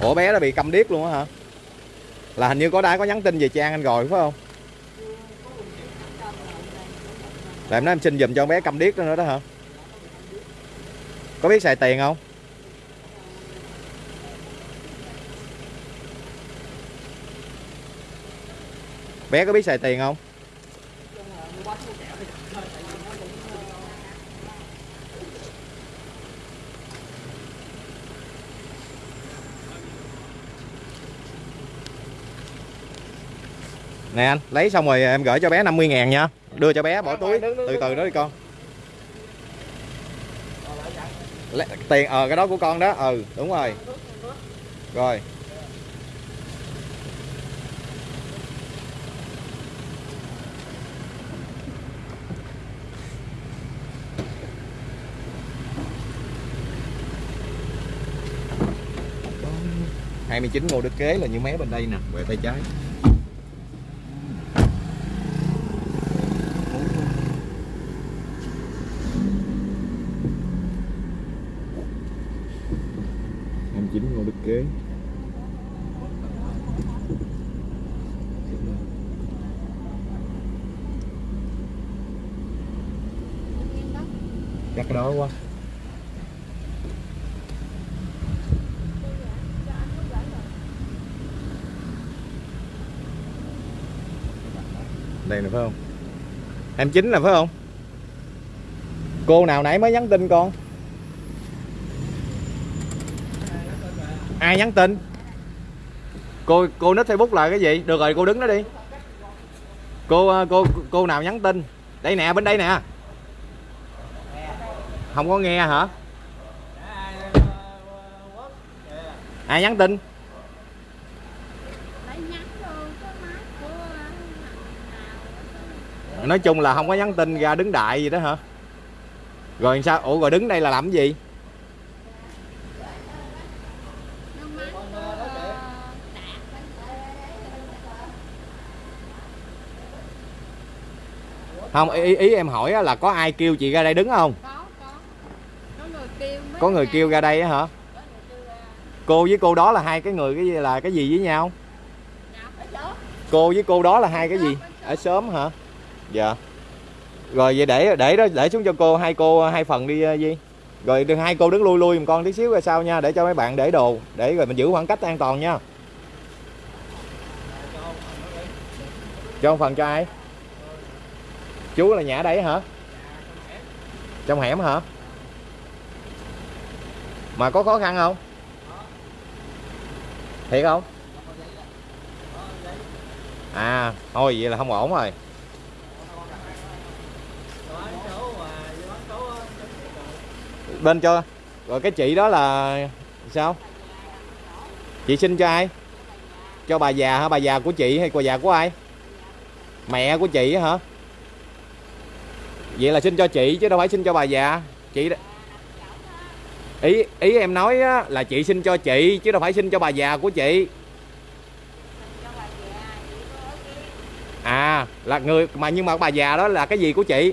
Ủa, bé nó bị câm điếc luôn á hả? Là hình như có đã có nhắn tin về Trang anh rồi, phải không? Là em nói em xin giùm cho con bé câm điếc nữa đó hả? Có biết xài tiền không? Bé có biết xài tiền không? Nè anh, lấy xong rồi em gửi cho bé 50 ngàn nha. Đưa cho bé bỏ túi, từ từ đó đi con. Tiền, ờ cái đó của con đó, ừ đúng rồi. Rồi. Hai mươi chín Ngô Đức Kế là như mé bên đây nè, về tay trái. hai mươi chín Ngô Đức Kế. Chắc cái đó quá. Đây nè phải không? 29 là phải không? Cô nào nãy mới nhắn tin con? Ai nhắn tin? Cô cô nít Facebook là cái gì? Được rồi cô đứng đó đi. Cô ờ, cô cô nào nhắn tin? Đây nè, bên đây nè. Không có nghe hả? Ai nhắn tin? Phải nhắn vô cái máy của nào nói chung là không có nhắn tin ra đứng đại gì đó hả? Rồi sao? Ủa rồi đứng đây là làm cái gì? Không ý, ý em hỏi là có ai kêu chị ra đây đứng không? Có có. Có người kêu có người ra. kêu ra đây á hả? Cô với cô đó là hai cái người cái gì là cái gì với nhau? Cô với cô đó là hai cái gì? ở sớm hả dạ. Rồi vậy để để đó để xuống cho cô hai cô hai phần đi ờ, uh, Di rồi đừng hai cô đứng lui lui một con tí xíu ra sau nha để cho mấy bạn để đồ. Để rồi mình giữ khoảng cách an toàn nha. Cho một phần cho ai? Chú là nhà đấy hả? Trong hẻm hả? Mà có khó khăn không? Thiệt không? À thôi vậy là không ổn rồi. Bên cho. Rồi cái chị đó là sao? Chị xin cho ai? Cho bà già hả? Bà già của chị hay bà già của ai? Mẹ của chị hả? Vậy là xin cho chị chứ đâu phải xin cho bà già. Chị đó- ý ý em nói á, là chị xin cho chị chứ đâu phải xin cho bà già của chị. À là người mà nhưng mà bà già đó là cái gì của chị?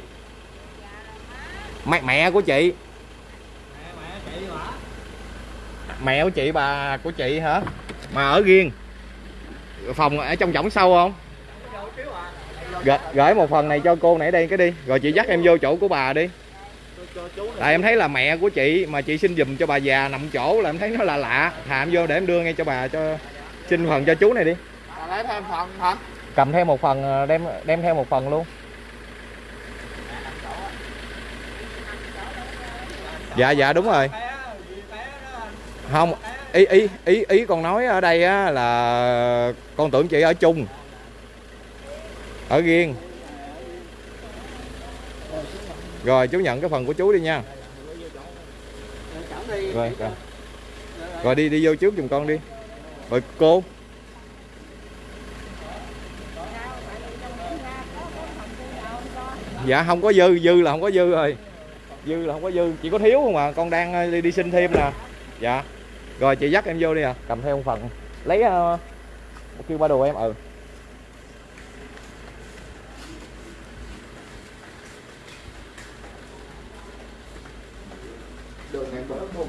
Mẹ mẹ của chị. Mẹ của chị bà của chị hả? Mà ở riêng. Phòng ở trong võng sâu không? Gửi, gửi một phần này cho cô nãy đây cái đi. Rồi chị dắt em vô chỗ của bà đi. Tại em thấy là mẹ của chị mà chị xin giùm cho bà già nằm chỗ là em thấy nó là lạ. Thà em vô để em đưa ngay cho bà cho xin phần cho chú này đi. Lấy thêm phần hả? Cầm theo một phần ờ, đem đem theo một phần luôn. Dạ dạ đúng rồi không ý ý ý ý con nói ở đây á là con tưởng chị ở chung. Ở riêng. Rồi chú nhận cái phần của chú đi nha. Rồi rồi. Rồi đi đi vô trước giùm con đi. Rồi cô. Dạ không có dư dư là không có dư rồi. Dư là không có dư. Chỉ có thiếu không à. Con đang ờ, đi, đi xin thêm nè. Dạ rồi chị dắt em vô đi à. Cầm theo một phần. Lấy uh, kêu ba đồ em ừ. Đường này đâu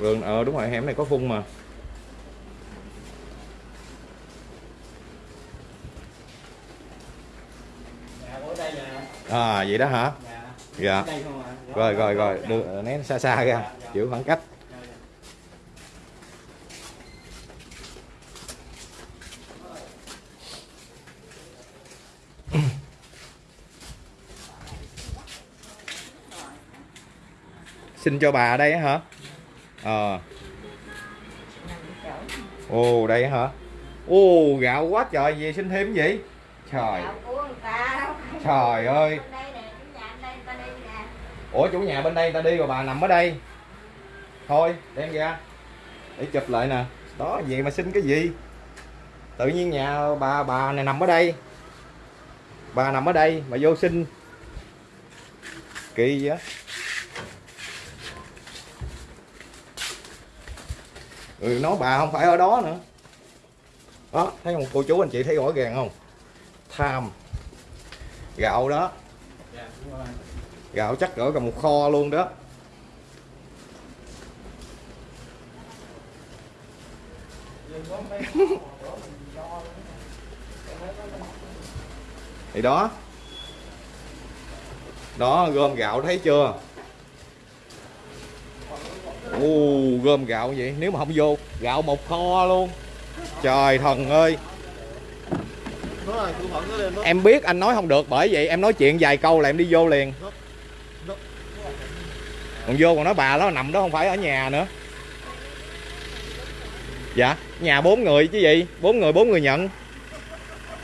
đường ờ đúng rồi hẻm này có phun mà. À vậy đó hả? Dạ. Rồi rồi rồi. Đưa nén xa xa ra. Giữ khoảng cách xin cho bà đây hả? Ờ. Ồ đây hả? Ồ gạo quá trời gì xin thêm gì? Trời. Trời ơi. Ủa chủ nhà bên đây ta đi rồi bà nằm ở đây. Thôi đem ra. Để chụp lại nè. Đó vậy mà xin cái gì? Tự nhiên nhà bà bà này nằm ở đây. Bà nằm ở đây mà vô xin. Kỳ vậy Ừ, người nói bà không phải ở đó nữa. Đó, thấy không? Cô chú anh chị thấy rõ ràng không? Tham. Gạo đó. Gạo chắc gỡ cả một kho luôn đó. Thì đó. Đó, gom gạo thấy chưa? Ồ, gom gạo vậy? Nếu mà không vô gạo một kho luôn. Trời thần ơi. Em biết anh nói không được bởi vậy em nói chuyện vài câu là em đi vô liền. Còn vô còn nói bà nó nằm đó không phải ở nhà nữa. Dạ nhà bốn người chứ gì? Bốn người bốn người nhận.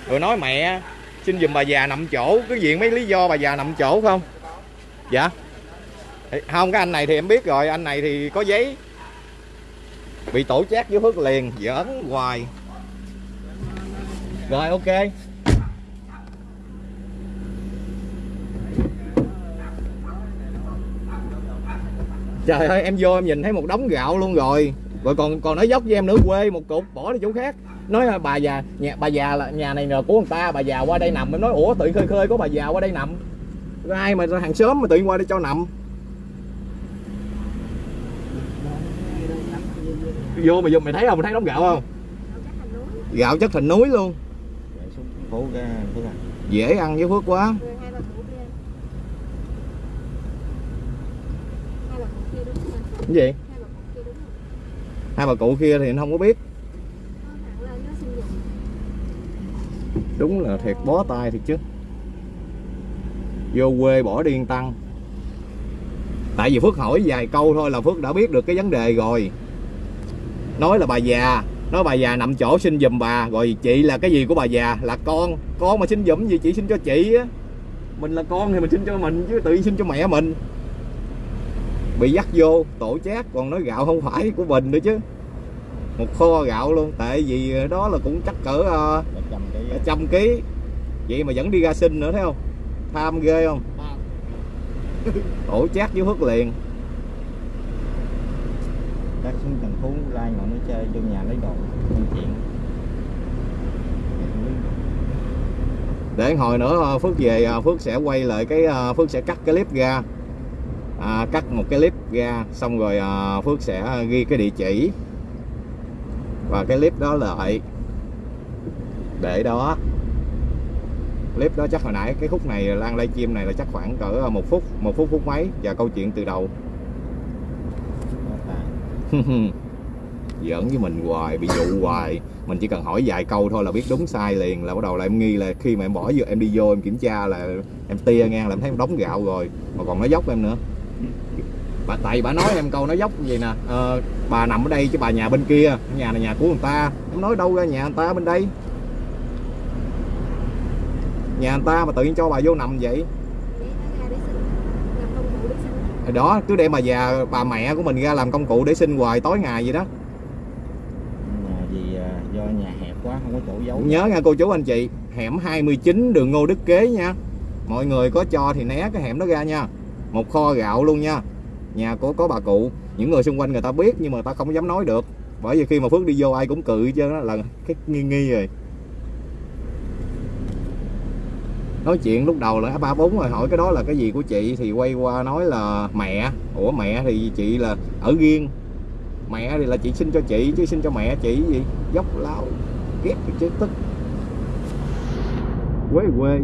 Rồi nói mẹ xin giùm bà già nằm chỗ. Cứ diện mấy lý do bà già nằm chỗ không? Dạ không, cái anh này thì em biết rồi, anh này thì có giấy. Bị tổ chát với phước liền giỡn hoài. Rồi, ok. Trời ơi, em vô em nhìn thấy một đống gạo luôn rồi. Rồi còn còn nói dốc với em nữa, quê một cục, bỏ đi chỗ khác. Nói là bà già, nhà, bà già là, nhà này là của người ta, bà già qua đây nằm. Em nói, ủa, tự khơi khơi có bà già qua đây nằm. Ai mà hàng xóm mà tự qua đây cho nằm? Vô mày vô mày thấy không? Mày thấy đống gạo không? Gạo chắc thành núi gạo chất thành núi luôn dễ ăn với phước quá. Cái gì? Hai bà cụ kia đúng không? hai bà cụ kia thì anh không có biết. Đúng là thiệt bó tay thiệt chứ. Vô quê bỏ điên tăng. Tại vì phước hỏi vài câu thôi là phước đã biết được cái vấn đề rồi nói là bà già. Nói bà già nằm chỗ sinh giùm bà. Rồi chị là cái gì của bà già? Là con. Con mà sinh giùm gì chị sinh cho chị á. Mình là con thì mình sinh cho mình chứ tự nhiên sinh cho mẹ mình. Bị dắt vô tổ chát còn nói gạo không phải của mình nữa chứ. Một kho gạo luôn. Tại vì đó là cũng chắc cỡ Một trăm ký. Vậy mà vẫn đi ra sinh nữa thấy không? Tham ghê không? Tổ chát với phước liền Phố lai ngồi nói chơi vô nhà lấy đồ Công chuyện. Để hồi nữa ờ, phước về ờ, phước sẽ quay lại cái ờ, phước sẽ cắt cái clip ra. À, cắt một cái clip ra xong rồi phước sẽ ghi cái địa chỉ. Và cái clip đó lại. Để đó. Clip đó chắc hồi nãy cái khúc này lan livestream này là chắc khoảng cỡ một phút một phút phút mấy. Và câu chuyện từ đầu giỡn với mình hoài bị dụ hoài. Mình chỉ cần hỏi vài câu thôi là biết đúng sai liền là bắt đầu là em nghi là khi mà em bỏ vô em đi vô em kiểm tra là em tia ngang là em thấy em đóng gạo rồi. Mà còn nói dốc em nữa. Bà tại bà nói em câu nói dốc như vậy nè. Ờ, bà nằm ở đây chứ bà nhà bên kia nhà này nhà của người ta. Em nói đâu ra nhà người ta bên đây? Nhà người ta mà tự nhiên cho bà vô nằm vậy? Đó cứ để bà già bà mẹ của mình ra làm công cụ để sinh hoài tối ngày vậy đó Nhà vì à, do nhà hẹp quá không có chỗ giấu. Nhớ nha, cô chú anh chị, hẻm 29 đường Ngô Đức Kế nha. Mọi người có cho thì né cái hẻm đó ra nha. Một kho gạo luôn nha. Nhà của, có bà cụ. Những người xung quanh người ta biết nhưng mà ta không dám nói được. Bởi vì khi mà Phước đi vô ai cũng cự chứ đó là cái nghi nghi rồi. Nói chuyện lúc đầu là ba bốn rồi, hỏi cái đó là cái gì của chị thì quay qua nói là mẹ. Ủa, mẹ thì chị là ở riêng. Mẹ thì là chị xin cho chị chứ xin cho mẹ chị gì? Dốc lao ghét cái chứ tức. Quê. Quê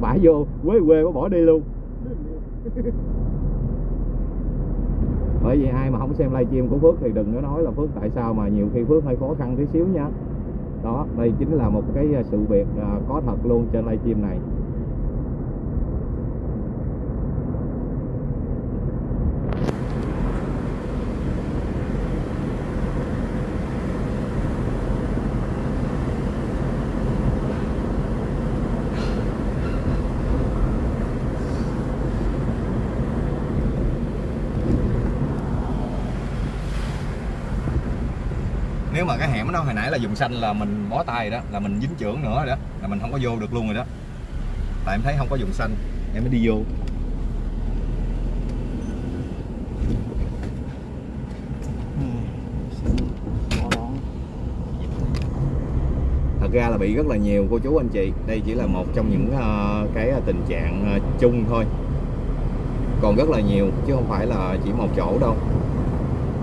bả vô. Quê quê có bỏ đi luôn. Bởi vì ai mà không xem livestream của Phước thì đừng có nói là Phước tại sao mà nhiều khi Phước hơi khó khăn tí xíu nha. Đó đây chính là một cái sự việc à, có thật luôn trên livestream này nếu mà cái hẻm đó, hồi nãy là dùng xanh là mình bó tay đó, là mình dính trưởng nữa rồi đó, là mình không có vô được luôn rồi đó. Tại em thấy không có dùng xanh, em mới đi vô. Thật ra là bị rất là nhiều cô chú anh chị. Đây chỉ là một trong những ờ, cái ờ, tình trạng ờ, chung thôi. Còn rất là nhiều, chứ không phải là chỉ một chỗ đâu.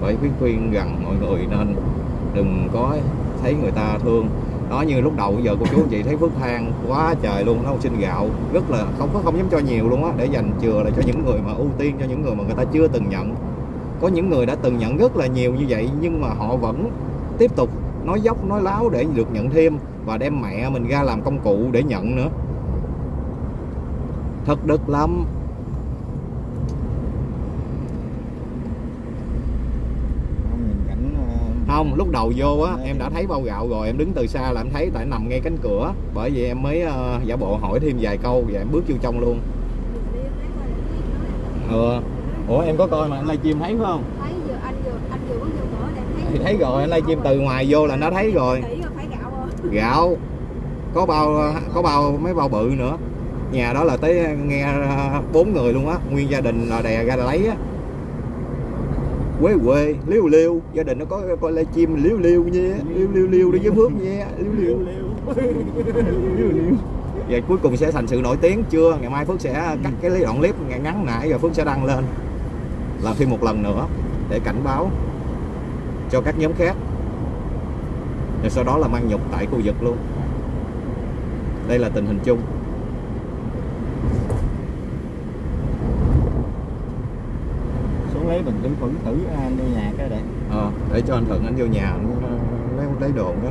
Bởi khuyên khuyên rằng mọi người nên đừng có thấy người ta thương. Đó, như lúc đầu giờ cô chú anh chị thấy phước than quá trời luôn, nó xin gạo, rất là không có, không dám cho nhiều luôn á, để dành chừa lại cho những người mà ưu tiên, cho những người mà người ta chưa từng nhận. Có những người đã từng nhận rất là nhiều như vậy, nhưng mà họ vẫn tiếp tục nói dốc, nói láo để được nhận thêm và đem mẹ mình ra làm công cụ để nhận nữa. Thật đực lắm Không, nhìn cảnh à, không lúc đầu vô á em đã thấy bao gạo rồi em đứng từ xa là em thấy tại nằm ngay cánh cửa bởi vì em mới ờ, giả bộ hỏi thêm vài câu và em bước vô trong luôn. Ừ ủa em có coi mà anh livestream thấy phải không? Thấy anh vừa anh vừa bước vô cửa để thấy thì thấy rồi anh livestream từ ngoài vô là nó thấy rồi. Kỹ rồi phải gạo có bao có bao mấy bao bự nữa. Nhà đó là tới nghe ờ, bốn người luôn á nguyên gia đình là đè ra lấy á quê quê liêu liêu. Gia đình nó có coi live stream liêu liêu nha liêu liêu liêu đi với phước nha liêu liêu. Và cuối cùng sẽ thành sự nổi tiếng chưa? Ngày mai phước sẽ cắt cái đoạn clip ngắn ngắn nãy rồi phước sẽ đăng lên. Làm thêm một lần nữa để cảnh báo cho các nhóm khác. Rồi sau đó là mang nhục tại khu vực luôn. Đây là tình hình chung xuống lấy bình tử khuẩn tử anh à, vô nhà cái để. Ờ, để cho anh thuận anh vô nhà anh ờ, lấy lấy đồ đó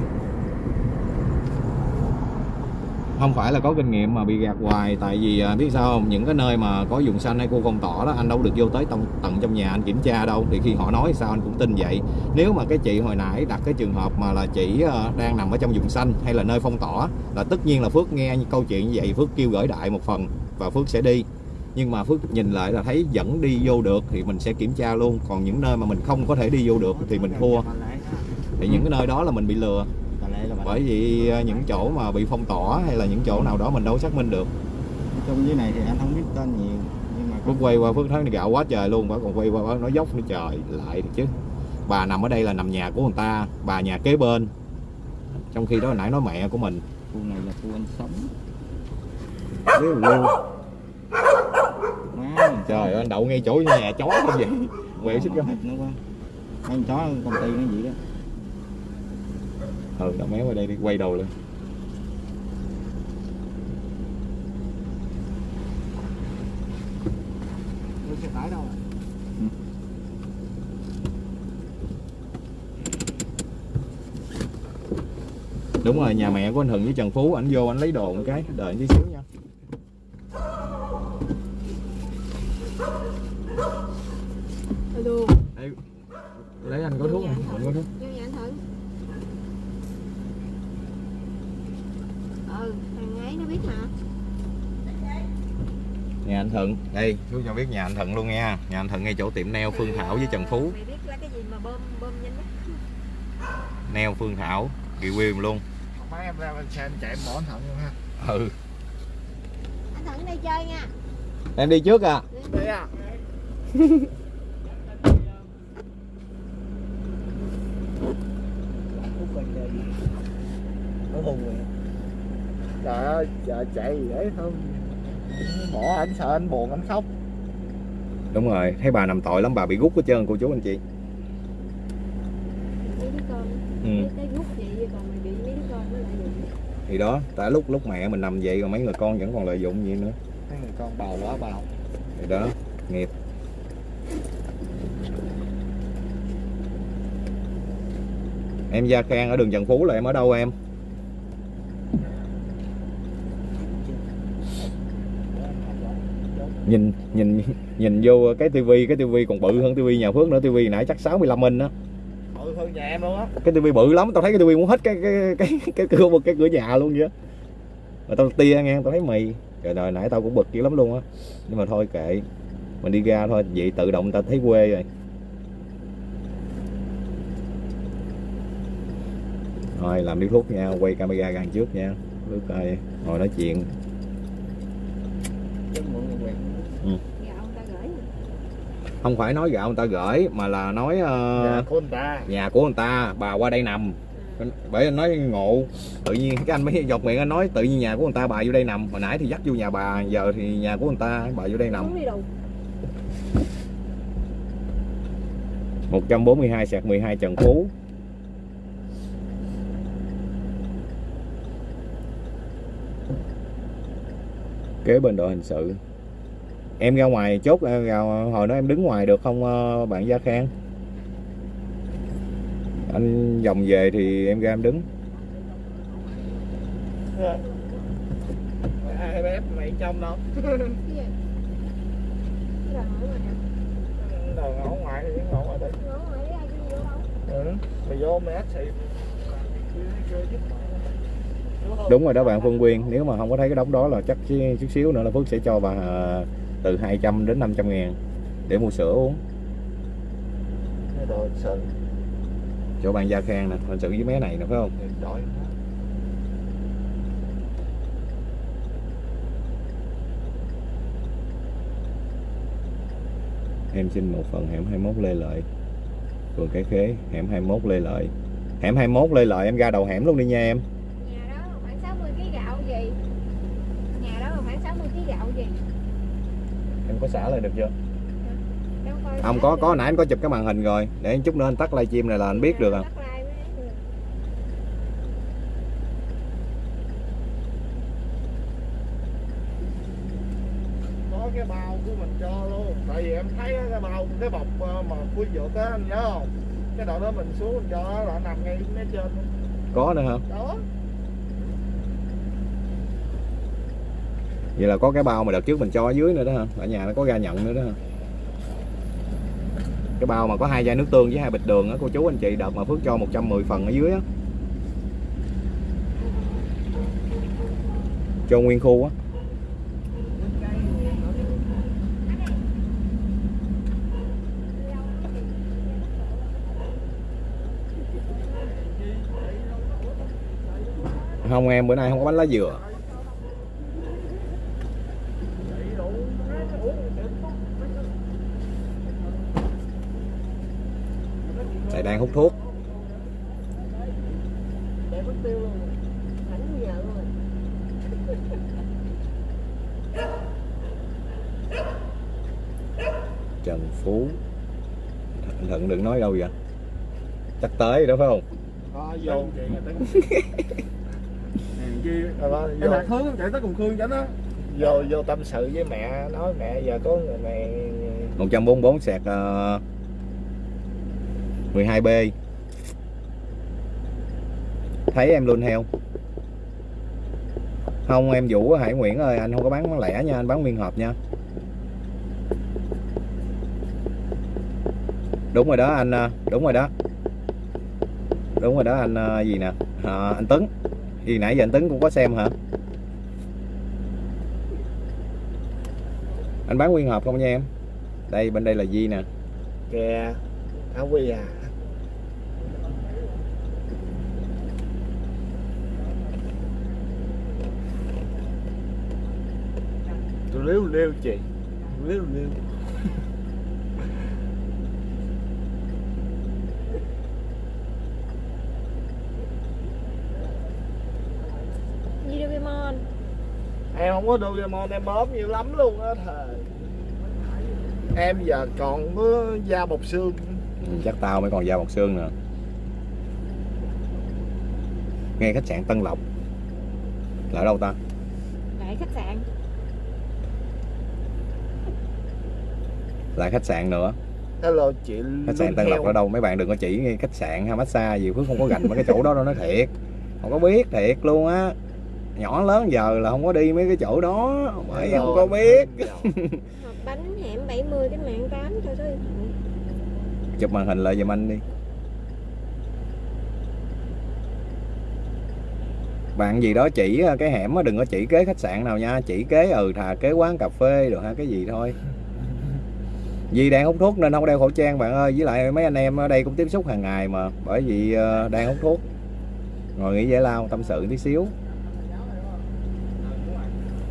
không phải là có kinh nghiệm mà bị gạt hoài tại vì à, biết sao không? Những cái nơi mà có vùng xanh hay khu phong tỏa đó anh đâu được vô tới tận, tận trong nhà anh kiểm tra đâu. Thì khi họ nói sao anh cũng tin vậy. Nếu mà cái chị hồi nãy đặt cái trường hợp mà là chị à, ờ, đang nằm ở trong vùng xanh hay là nơi phong tỏa là tất nhiên là Phước nghe câu chuyện như vậy Phước kêu gửi đại một phần và Phước sẽ đi nhưng mà Phước nhìn lại là thấy vẫn đi vô được thì mình sẽ kiểm tra luôn. Còn những nơi mà mình không có thể đi vô được thì mình thua. Thì những cái nơi đó là mình bị lừa. Bởi vì à, những chỗ mà bị phong tỏa hay là những chỗ nào đó mình đâu xác minh được. Trong dưới này thì anh không biết tên nhiều nhưng mà Phước quay qua Phước thấy gạo quá trời luôn. Bà còn quay qua nói dốc nữa trời lại chứ. Bà nằm ở đây là nằm nhà của người ta bà nhà kế bên. Trong khi đó hồi nãy nói mẹ của mình. Khu này là khu anh sống. Biết luôn. Má trời ơi anh đậu ngay chỗ nhà chó không vậy? Quẹo xích cái nó quá. Con chó công ty nó vậy đó. Ừ nó méo qua đây đi quay đầu lên. Xe tải đâu đúng rồi nhà mẹ của anh Hừng với Trần Phú anh vô anh lấy đồ một cái đợi tí xíu nha alo Ê, lấy anh có thuốc không anh có thuốc. Vô nhà anh thử. Ừ thằng ấy nó biết mà. Nhà anh Thuận đây chú cho biết nhà anh Thuận luôn nha. Nhà anh Thuận ngay chỗ tiệm neo Phương Thảo với Trần Phú. Mày biết là cái gì mà bơm bơm nhanh nhất? Neo Phương Thảo kỳ quyền luôn. Mấy em ra bên xe em chạy em bỏ anh thận luôn ha. Ừ. Anh thử đi chơi nha. Em đi trước à. Đi à nó hùng rồi trời ơi trời chạy gì đấy không. Bỏ anh sợ anh buồn anh khóc. Đúng rồi thấy bà nằm tội lắm bà bị gút hết trơn cô chú anh chị. Ừ. vậy thì đó tại lúc lúc mẹ mình nằm vậy rồi mấy người con vẫn còn lợi dụng gì nữa. Mấy người con bào quá bào thì đó nghiệp em Gia Khang ở đường Trần Phú là em ở đâu em? Nhìn nhìn nhìn vô cái tivi cái tivi còn bự hơn tivi nhà Phước nữa tivi nãy chắc 65 inch đó bự hơn nhà em luôn á. Cái tivi bự lắm tao thấy cái tivi muốn hết cái cái cái cái cửa một cái cửa nhà luôn vậy á. mà tao tia nghe tao thấy mì trời đời nãy tao cũng bực dữ lắm luôn á. Nhưng mà thôi kệ mình đi ra thôi vậy tự động tao thấy quê rồi thôi làm điếu thuốc nha quay camera gần trước nha. Phước ơi ngồi nói chuyện. Gửi không phải nói gạo người ta gửi mà là nói ờ, nhà của người ta. nhà của người ta bà qua đây nằm. Bởi anh nói ngộ tự nhiên cái anh mới dọc miệng anh nói tự nhiên nhà của người ta bà vô đây nằm. Hồi nãy thì dắt vô nhà bà giờ thì nhà của người ta bà vô đây nằm. Không đi đâu 142 sạc 12 Trần Phú kế bên đội hình sự em ra ngoài chốt ra ra hồi đó em đứng ngoài được không ờ, bạn Gia Khang anh vòng về thì em ra em đứng ai bếp mày trong đâu ngõ ngoài thì ngoài vô ừ. mày vô mày ách xì đúng rồi đó bạn Phương Quyên nếu mà không có thấy cái đống đó là chắc chút xíu nữa là Phước sẽ cho bà ờ, từ 200 đến 500 ngàn để mua sữa uống. Cái đồ sự chỗ bạn Gia Khang nè hình sự với mé này nè phải không? Đổi em xin một phần hẻm 21 Lê Lợi. Phường Cái Khế hẻm 21 Lê Lợi. Hẻm 21 Lê Lợi em ra đầu hẻm luôn đi nha em nhà đó khoảng 60 kg gạo gì nhà đó là khoảng 60 kg gạo gì? Em có xả lại được chưa? Em coi Không có có nãy anh có chụp cái màn hình rồi. Để chút nữa anh tắt livestream này là anh biết được à. mới được. có cái bao của mình cho luôn. Tại vì em thấy cái bao cái bọc ờ, mà khui dược á anh nhớ không? Cái đoạn đó mình xuống mình cho nó là nằm ngay mé trên. Có nữa hả? Đó Vậy là có cái bao mà đợt trước mình cho ở dưới nữa đó hả? Ở nhà nó có ra nhận nữa đó Cái bao mà có hai chai nước tương với hai bịch đường á, Cô chú anh chị, đợt mà Phước cho 110 phần ở dưới á. Cho nguyên khu á. Không, em bữa nay không có bánh lá dừa. Đang hút thuốc. Để mất tiêu luôn ảnh nhờ luôn Trần Phú. Thận, thận đừng nói đâu vậy? Chắc tới rồi đó phải không? Đó, vô. Tính chi đó, vô, Em Khương chạy tới cùng Khương chánh á vô vô tâm sự với mẹ nói mẹ giờ có người này 144 sạc uh, 12B Thấy em luôn heo Không? Em Vũ Hải Nguyễn ơi Anh không có bán lẻ nha Anh bán nguyên hộp nha. Đúng rồi đó anh à, Đúng rồi đó. Đúng rồi đó anh à, gì nè? À, Anh Tấn. Gì nãy giờ anh Tấn cũng có xem hả? Anh bán nguyên hộp không nha em? Đây bên đây là Di nè. Kìa Thảo Quy à. Tôi liếu liếu chị. Liếu liếu Như Doraemon. Em không có Doraemon em bóp nhiều lắm luôn á thầy em giờ còn có da bọc xương. Chắc tao mới còn da bọc xương nè nghe khách sạn Tân Lộc. Là ở đâu ta? Lại khách sạn lại khách sạn nữa. Hello chị khách sạn Tân Lộc ở đâu mấy bạn đừng có chỉ khách sạn hay massage gì Phước không có gành mấy cái chỗ đó đâu nói thiệt. Không có biết thiệt luôn á. Nhỏ lớn giờ là không có đi mấy cái chỗ đó. Bởi không có biết. Hộp bánh hẻm 70 cái mạng 8 cho số điện thoại. Chụp màn hình lại giùm anh đi. Bạn gì đó chỉ ờ, cái hẻm á đừng có chỉ kế khách sạn nào nha. Chỉ kế ừ thà kế quán cà phê được ha cái gì thôi vì đang hút thuốc nên không đeo khẩu trang bạn ơi. Với lại mấy anh em ở đây cũng tiếp xúc hàng ngày mà bởi vì ờ, đang hút thuốc. Ngồi nghỉ giải lao tâm sự tí xíu.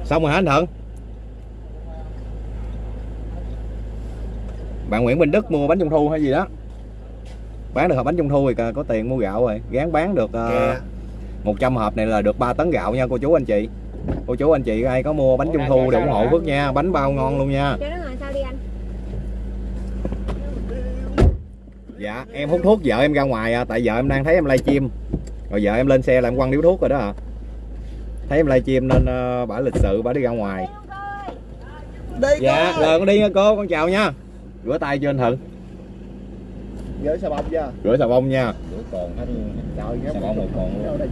Xong rồi hả anh Thuận? Bạn Nguyễn Minh Đức mua bánh trung thu hay gì đó? Bán được hộp bánh trung thu thì có- tiền mua gạo rồi. Gán bán được uh, Kìa. 100 hộp này là được 3 tấn gạo nha cô chú anh chị. Cô chú anh chị ai có mua bánh trung thu để ủng hộ Phước nha. Bánh bao ngon luôn nha dạ em hút thuốc vợ em ra ngoài à, tại vợ em đang thấy em livestream rồi vợ em lên xe là em quăng điếu thuốc rồi đó à thấy em livestream nên uh, bả lịch sự bả đi ra ngoài. Đi dạ rồi con đi nha cô con chào nha. Rửa tay cho anh Thuận. Gửi xà bông chưa? Rửa xà bông nha. Rửa còn anh trời Xà bông một còn luôn.